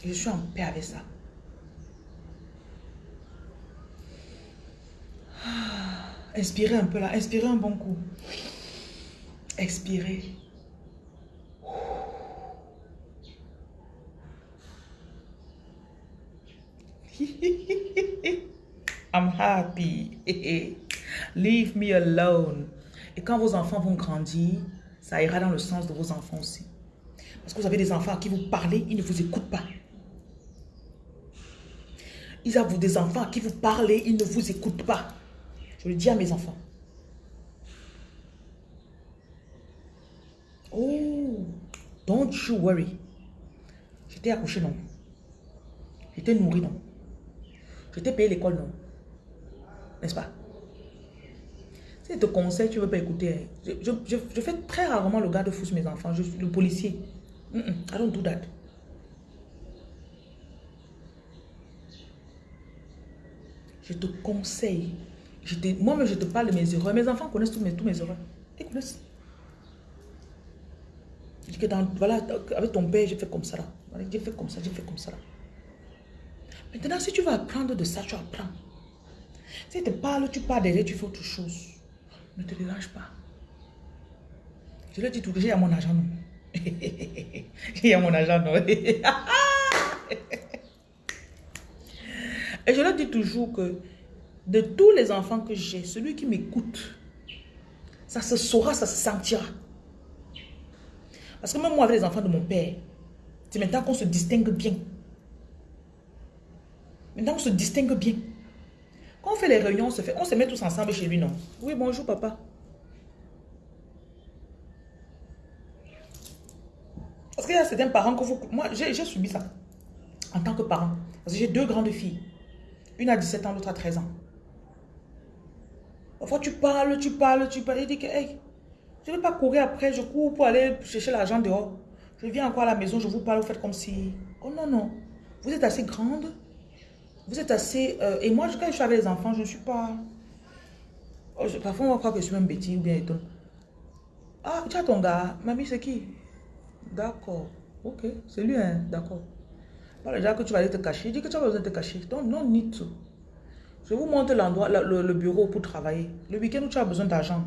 Je suis en paix avec ça. Inspirez un peu là. Inspirez un bon coup. Expirez. I'm happy. Leave me alone. Et quand vos enfants vont grandir, ça ira dans le sens de vos enfants aussi. Parce que vous avez des enfants à qui vous parlez, ils ne vous écoutent pas. Ils ont des enfants à qui vous parlez, ils ne vous écoutent pas. Je le dis à mes enfants. Oh, don't you worry. J'étais accouché, non. J'étais nourri, non. J'étais payé l'école, non. N'est-ce pas? Si je te conseille, tu ne veux pas écouter. Hein. Je, fais très rarement le gars de fou sur mes enfants. Je suis le policier. Mm -mm, I don't do that. Je te conseille. Moi-même, je te parle de mes erreurs. Mes enfants connaissent tous mes, erreurs. Ils connaissent. Je dis que voilà, avec ton père, j'ai fait comme ça. J'ai fait comme ça, j'ai fait comme ça. Maintenant, si tu vas apprendre de ça, tu apprends. Si tu parles, tu parles derrière, tu fais autre chose. Ne te dérange pas. Je le dis tout, j'ai à mon argent, non. j'ai à mon argent, non. Et je leur dis toujours que de tous les enfants que j'ai, celui qui m'écoute, ça se saura, ça se sentira. Parce que même moi, avec les enfants de mon père, c'est maintenant qu'on se distingue bien. Maintenant, on se distingue bien. Quand on fait les réunions, on se, met tous ensemble chez lui, non? Oui, bonjour, papa. Parce qu'il y a certains parents que vous... Moi, j'ai subi ça en tant que parent. Parce que j'ai deux grandes filles. Une a 17 ans, l'autre a 13 ans. Parfois, tu parles, tu parles, tu parles. Il dit que, hey, je ne vais pas courir après, je cours pour aller chercher l'argent dehors. Je viens encore à la maison, je vous parle, vous faites comme si... Oh non, non. Vous êtes assez grande. Vous êtes assez... Euh, et moi, quand je suis avec les enfants, je ne suis pas... Oh, parfois, on va croire que je suis même bêtise ou bien étonne. Ah, tu as ton gars. Mamie, c'est qui? D'accord. Ok, c'est lui, hein. D'accord. Pas déjà que tu vas aller te cacher. Dis que tu as besoin de te cacher. Donc, non, ni tout. Je vous montre l'endroit, le, bureau pour travailler. Le week-end où tu as besoin d'argent.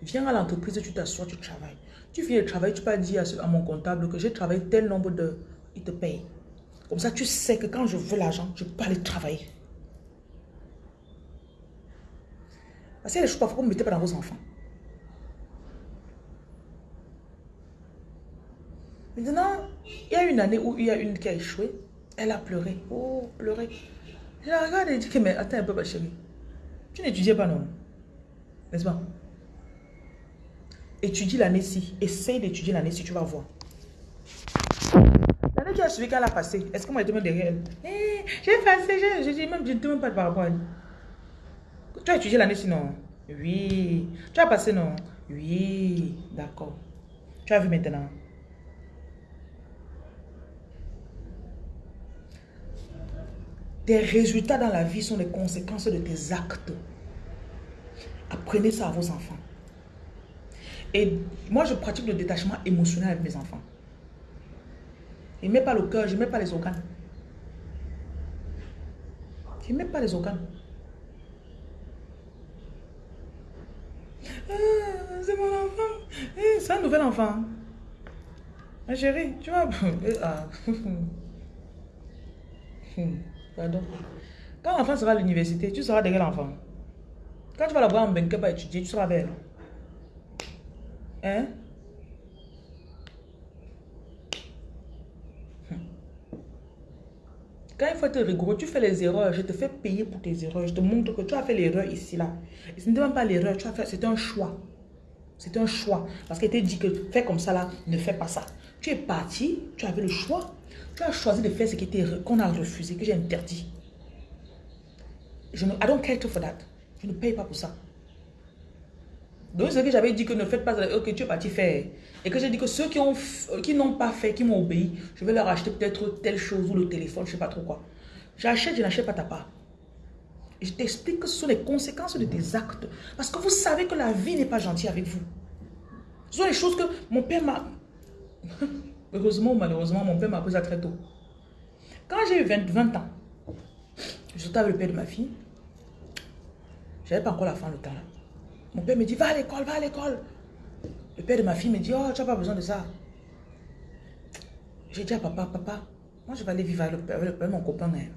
Viens à l'entreprise, tu t'assois, tu travailles. Tu viens travailler, tu peux dire à, mon comptable que j'ai travaillé tel nombre de... Il te paye. Comme ça, tu sais que quand je veux l'argent, je peux aller travailler. Parce qu'il y a des choses parfois que vous ne mettez pas dans vos enfants. Maintenant, il y a une année où il y a une qui a échoué. Elle a pleuré. Oh, pleuré. Je la regarde et dit que, mais attends un peu, ma chérie. Tu n'étudiais pas, non? N'est-ce pas? Étudie l'année-ci. Essaye d'étudier l'année-ci, tu vas voir. L'année qui a suivi, qu'elle a passé, est-ce que moi, je même derrière elle? Eh, J'ai passé, je dis même, je pas par rapport. Tu as étudié l'année-ci, non? Oui. Tu as passé, non? Oui. D'accord. Tu as vu maintenant? Tes résultats dans la vie sont les conséquences de tes actes. Apprenez ça à vos enfants. Et moi, je pratique le détachement émotionnel avec mes enfants. Je ne mets pas le cœur, je ne mets pas les organes. Je ne mets pas les organes. Ah, c'est mon enfant. Eh, c'est un nouvel enfant. Ma chérie, tu vois. Ah. Quand l'enfant sera à l'université, tu seras de quel enfant Quand tu vas la voir en banque pas étudier, tu seras belle. Hein? Quand il faut être rigoureux, tu fais les erreurs, je te fais payer pour tes erreurs. Je te montre que tu as fait l'erreur ici, là. Ce n'était même pas l'erreur, tu as fait, c'est un choix. C'est un choix. Parce qu'il était dit que fais comme ça, là, ne fais pas ça. Tu es parti, tu avais le choix. Tu as choisi de faire ce qu'on a refusé, que j'ai interdit. Je ne, I don't care for that. Je ne paye pas pour ça. Donc, ce que j'avais dit que ne faites pas, ok, tu es parti faire. Et que j'ai dit que ceux qui n'ont qui pas fait, qui m'ont obéi, je vais leur acheter peut-être telle chose ou le téléphone, je ne sais pas trop quoi. J'achète, je n'achète pas ta part. Et je t'explique que ce sont les conséquences de tes actes. Parce que vous savez que la vie n'est pas gentille avec vous. Ce sont les choses que mon père m'a... Heureusement ou malheureusement, mon père m'a appris ça très tôt. Quand j'ai eu 20, 20 ans, je avec le père de ma fille. Je n'avais pas encore la fin le temps. Mon père me dit, va à l'école, va à l'école. Le père de ma fille me dit, oh, tu n'as pas besoin de ça. J'ai dit à papa, papa, moi je vais aller vivre avec le père, avec mon copain. Hein.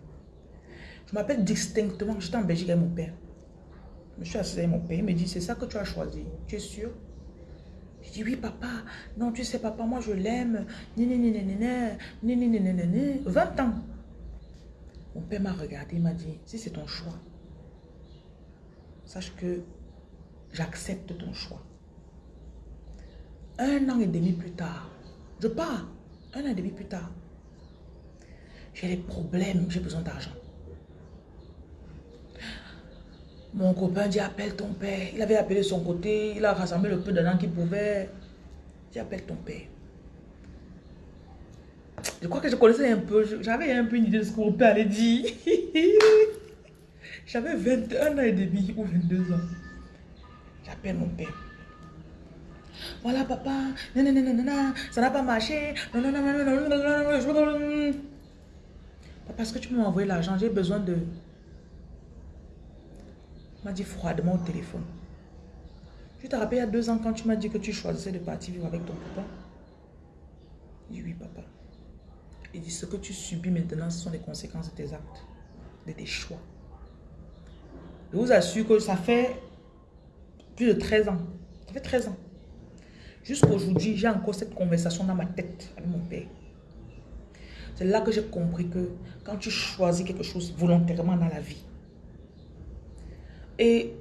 Je m'appelle distinctement, j'étais en Belgique avec mon père. Je me suis assis avec mon père, il me dit, c'est ça que tu as choisi, tu es sûr? Je dis, oui papa, non tu sais papa, moi je l'aime, 20 ans. Mon père m'a regardé, il m'a dit, si c'est ton choix, sache que j'accepte ton choix. Un an et demi plus tard, je pars, un an et demi plus tard, j'ai des problèmes, j'ai besoin d'argent. Mon copain dit, appelle ton père. Il avait appelé son côté, il a rassemblé le peu d'argent qu'il pouvait. Dit, appelle ton père. Je crois que je connaissais un peu, j'avais un peu une idée de ce que mon père allait dire. J'avais 21 ans et demi ou 22 ans. J'appelle mon père. Voilà papa, non, non, ça n'a pas marché. Est-ce que tu m'as envoyé l'argent J'ai besoin de... M'a dit froidement au téléphone. Tu te rappelles il y a deux ans quand tu m'as dit que tu choisissais de partir vivre avec ton papa Il dit oui papa. Il dit ce que tu subis maintenant, ce sont les conséquences de tes actes, de tes choix. Je vous assure que ça fait plus de 13 ans. Ça fait 13 ans. Jusqu'aujourd'hui, j'ai encore cette conversation dans ma tête avec mon père. C'est là que j'ai compris que quand tu choisis quelque chose volontairement dans la vie, et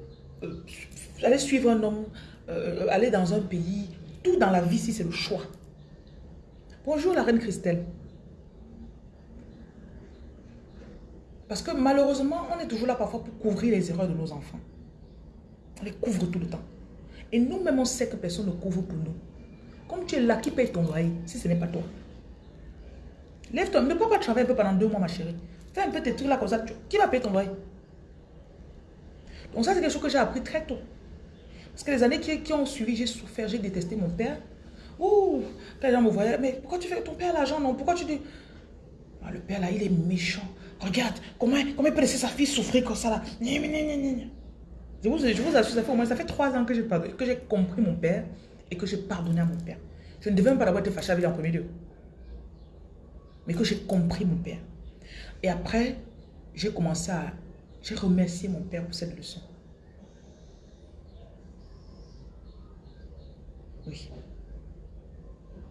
euh, aller suivre un homme, euh, aller dans un pays, tout dans la vie, si c'est le choix. Bonjour la reine Christelle. Parce que malheureusement, on est toujours là parfois pour couvrir les erreurs de nos enfants. On les couvre tout le temps. Et nous-mêmes, on sait que personne ne couvre pour nous. Comme tu es là, qui paye ton loyer si ce n'est pas toi? Lève-toi, ne peux pas travailler un peu pendant deux mois, ma chérie. Fais un peu tes trucs là comme ça. Qui va payer ton loyer? Donc ça, c'est quelque chose que j'ai appris très tôt. Parce que les années qui, ont suivi, j'ai souffert, j'ai détesté mon père. Ouh, quand les gens me voyaient, mais pourquoi tu fais ton père l'argent, non? Pourquoi tu dis... Ah, le père là, il est méchant. Regarde, comment, comment il peut laisser sa fille souffrir comme ça là? Je vous, je vous assure, ça fait au moins ça fait trois ans que j'ai compris mon père et que j'ai pardonné à mon père. Je ne devais même pas d'avoir été fâché avec lui en premier lieu. Mais que j'ai compris mon père. Et après, j'ai commencé à... J'ai remercié mon père pour cette leçon. Oui.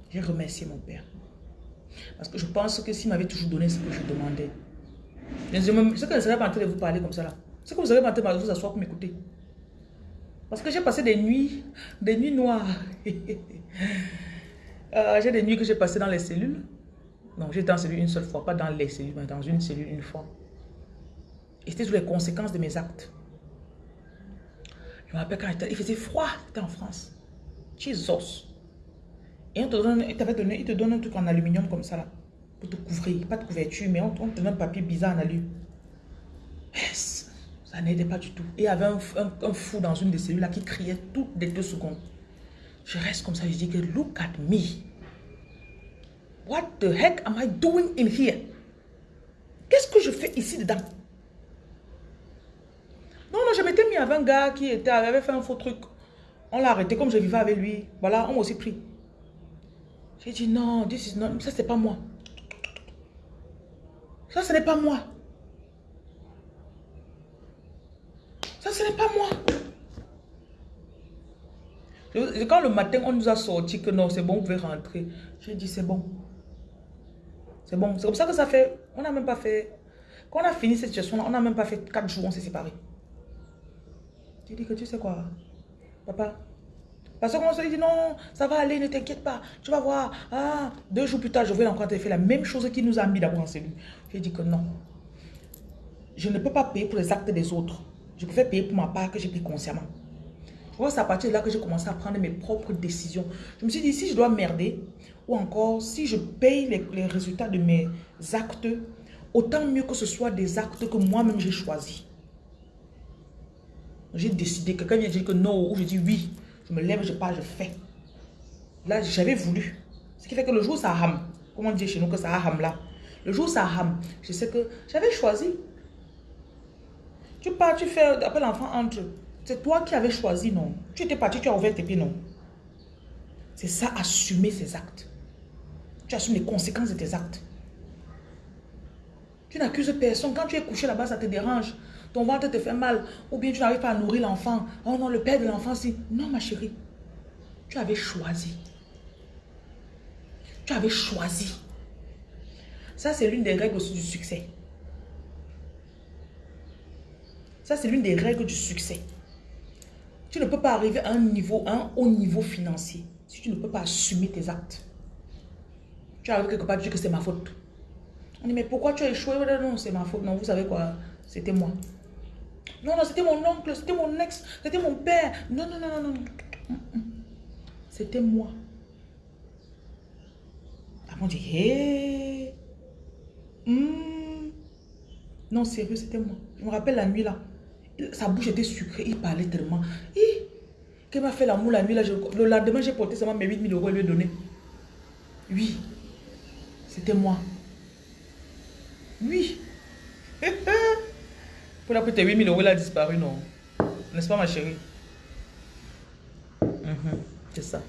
J'ai remercié mon père. Parce que je pense que s'il m'avait toujours donné ce que je demandais, sais que je ne serais pas en train de vous parler comme ça. C'est que vous serez pas en train de vous asseoir pour m'écouter. Parce que j'ai passé des nuits, des nuits noires. Euh, j'ai des nuits que j'ai passées dans les cellules. Donc j'étais dans cellule une seule fois, pas dans les cellules, mais dans une cellule une fois. Et c'était sur les conséquences de mes actes. Je me rappelle quand il faisait froid, c'était en France. Jesus. Et on te donne, il, donné, il te donne un truc en aluminium comme ça là pour te couvrir. Pas de couverture, mais on, te donne un papier bizarre en alu. Ça n'aidait pas du tout. Et il y avait un, fou dans une des cellules là qui criait toutes les deux secondes. Je reste comme ça, je dis que look at me. What the heck am I doing in here? Qu'est-ce que je fais ici dedans? Non, non, je m'étais mis avec un gars qui était, avait fait un faux truc. On l'a arrêté comme je vivais avec lui. Voilà, on m'a aussi pris. J'ai dit non, this is not, ça c'est pas moi. Ça ce n'est pas moi. Ça ce n'est pas moi. Quand le matin on nous a sorti que non, c'est bon, vous pouvez rentrer. J'ai dit c'est bon. C'est bon. C'est comme ça que ça fait. On n'a même pas fait. Quand on a fini cette situation-là, on n'a même pas fait 4 jours, on s'est séparés. J'ai dit que tu sais quoi, papa. Parce qu'on se dit non, ça va aller, ne t'inquiète pas, tu vas voir. Ah, deux jours plus tard, je vais encore te faire la même chose qui nous a mis d'abord en cellule. J'ai dit que non. Je ne peux pas payer pour les actes des autres. Je préfère payer pour ma part que j'ai pris consciemment. C'est à partir de là que j'ai commencé à prendre mes propres décisions. Je me suis dit, si je dois merder, ou encore si je paye les, les résultats de mes actes, autant mieux que ce soit des actes que moi-même j'ai choisis. J'ai décidé, quelqu'un vient dire que non, ou je dis oui, je me lève, je pars, je fais. Là, j'avais voulu. Ce qui fait que le jour ça rame, comment dire chez nous que ça rame là, le jour ça rame, je sais que j'avais choisi. Tu pars, tu fais, après l'enfant entre. C'est toi qui avais choisi, non? Tu étais parti, tu as ouvert tes pieds, non? C'est ça, assumer ses actes. Tu assumes les conséquences de tes actes. Tu n'accuses personne. Quand tu es couché là-bas, ça te dérange. Ton ventre te fait mal. Ou bien tu n'arrives pas à nourrir l'enfant. Oh non, le père de l'enfant, si. Non, ma chérie. Tu avais choisi. Tu avais choisi. Ça, c'est l'une des règles aussi du succès. Ça, c'est l'une des règles du succès. Tu ne peux pas arriver à un niveau, à un haut niveau financier si tu ne peux pas assumer tes actes. Tu arrives quelque part, tu dis que c'est ma faute. On dit, mais pourquoi tu as échoué? Non, c'est ma faute. Non, vous savez quoi? C'était moi. Non, non, c'était mon oncle, c'était mon ex, c'était mon père. Non, non, non, non, non. C'était moi. Après, on dit, hé. Non, sérieux, c'était moi. Je me rappelle la nuit là. Sa bouche était sucrée, il parlait tellement. Hi. Qu'elle m'a fait l'amour la nuit là. le lendemain, j'ai porté seulement mes 8000 euros et lui donné. Oui, c'était moi. Oui. Pour la tes 8000 euros, il a disparu, non N'est-ce pas, ma chérie? Mhm, C'est ça.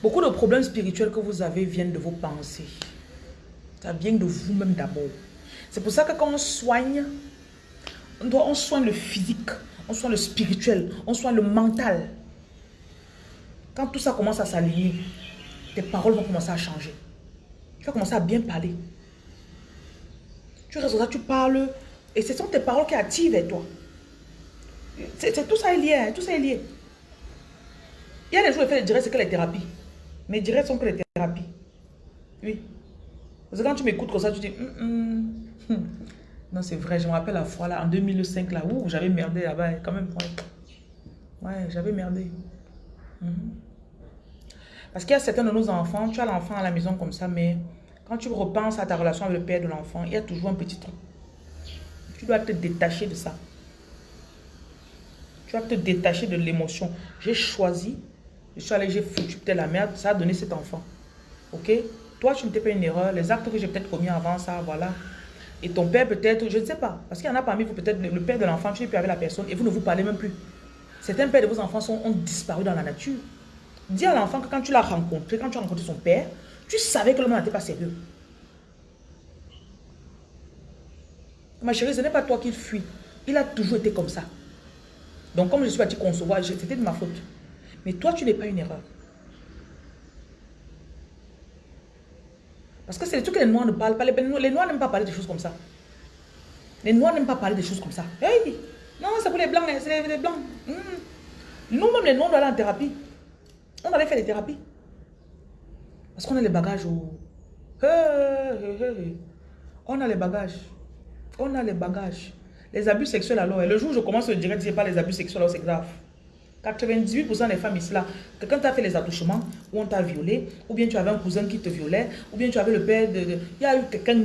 Beaucoup de problèmes spirituels que vous avez viennent de vos pensées. Ça vient de vous-même d'abord. C'est pour ça que quand on soigne, on, doit, on soigne le physique, on soigne le spirituel, on soigne le mental. Quand tout ça commence à s'allier, tes paroles vont commencer à changer. Tu vas commencer à bien parler. Tu restes là, tu parles et ce sont tes paroles qui attirent toi. C'est tout ça est lié, hein, tout ça est lié. Il y a des jours, fait le direct, c'est que les thérapies. Mais directs sont que les thérapies. Oui. Parce que quand tu m'écoutes comme ça, tu dis, hum, hum. non, c'est vrai, je me rappelle la fois là, en 2005, là, où j'avais merdé là-bas, quand même. Ouais, j'avais merdé. Parce qu'il y a certains de nos enfants, tu as l'enfant à la maison comme ça, mais quand tu repenses à ta relation avec le père de l'enfant, il y a toujours un petit truc. Tu dois te détacher de ça. Tu dois te détacher de l'émotion. J'ai choisi, je suis allé, j'ai foutu peut-être la merde, ça a donné cet enfant. Ok? Toi, tu ne t'es pas une erreur. Les actes que j'ai peut-être commis avant ça, voilà. Et ton père peut-être, je ne sais pas. Parce qu'il y en a parmi vous, peut-être le père de l'enfant, tu n'es plus avec la personne et vous ne vous parlez même plus. Certains pères de vos enfants sont, ont disparu dans la nature. Dis à l'enfant que quand tu l'as rencontré, quand tu as rencontré son père, tu savais que l'homme n'était pas sérieux. Ma chérie, ce n'est pas toi qui fuis. Il a toujours été comme ça. Donc, comme je suis partie concevoir, c'était de ma faute. Mais toi, tu n'es pas une erreur. Parce que c'est le truc que les noirs ne parlent pas. Les, noirs n'aiment pas parler des choses comme ça. Les noirs n'aiment pas parler des choses comme ça. Hey! Non, c'est pour les blancs, c'est les, blancs. Hmm. Nous-mêmes, les noirs, on doit aller en thérapie. On allait faire des thérapies. Parce qu'on a les bagages. Oh. On a les bagages. On a les bagages. Les abus sexuels alors, et le jour où je commence à dire, c'est pas les abus sexuels, alors c'est grave. 98% des femmes ici là, que quand tu as fait les attouchements, ou on t'a violé, ou bien tu avais un cousin qui te violait, ou bien tu avais le père de... Il y a eu quelqu'un...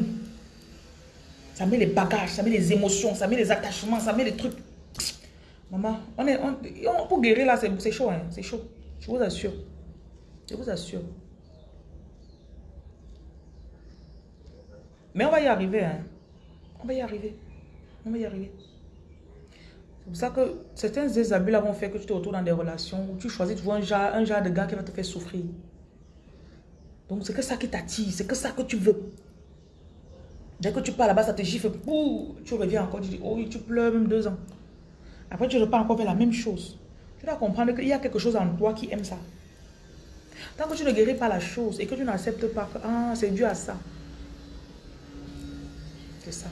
Ça met les bagages, ça met les émotions, ça met les attachements, ça met les trucs. Maman, on est, pour guérir là, c'est chaud, hein, c'est chaud. Je vous assure. Je vous assure. Mais on va y arriver. Hein. On va y arriver. On va y arriver. C'est pour ça que certains désabus là vont faire que tu te retrouves dans des relations où tu choisis toujours un genre, un genre de gars qui va te faire souffrir. Donc c'est que ça qui t'attire, c'est que ça que tu veux. Dès que tu pars là-bas, ça te gifle, tu reviens encore, tu dis, oh, tu pleures même deux ans. Après, tu repars encore faire la même chose. Tu dois comprendre qu'il y a quelque chose en toi qui aime ça. Tant que tu ne guéris pas la chose et que tu n'acceptes pas que ah, c'est dû à ça. C'est ça.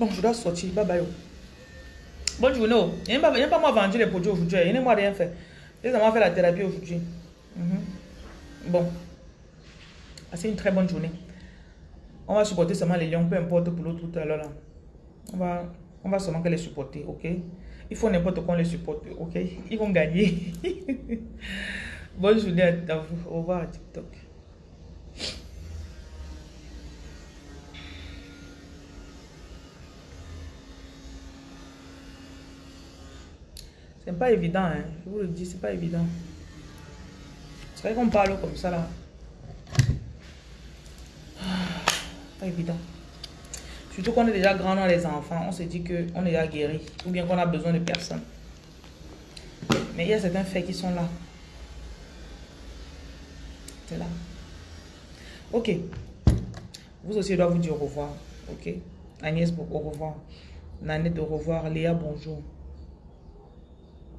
Bon, je dois sortir. Bye bye. Bonne journée. Oh. Il n'y a pas moi vendu les produits aujourd'hui. Il n'y a moi rien fait. J'ai seulement fait la thérapie aujourd'hui. Mhm. Bon. C'est une très bonne journée. On va supporter seulement les lions, peu importe pour l'autre tout à l'heure. On va, on va seulement les supporter, ok? Il faut n'importe quoi les supporte, ok? Ils vont gagner. Bonne journée à vous. Au revoir à TikTok. C'est pas évident, hein. Je vous le dis, c'est pas évident. C'est vrai qu'on parle comme ça là. évident. Surtout qu'on est déjà grand dans les enfants, on se dit qu'on est déjà guéri. Ou bien qu'on a besoin de personne. Mais il y a certains faits qui sont là. C'est là. Ok. Vous aussi, je dois vous dire au revoir. Ok? Agnès, au revoir. Nanette, au revoir. Léa, bonjour.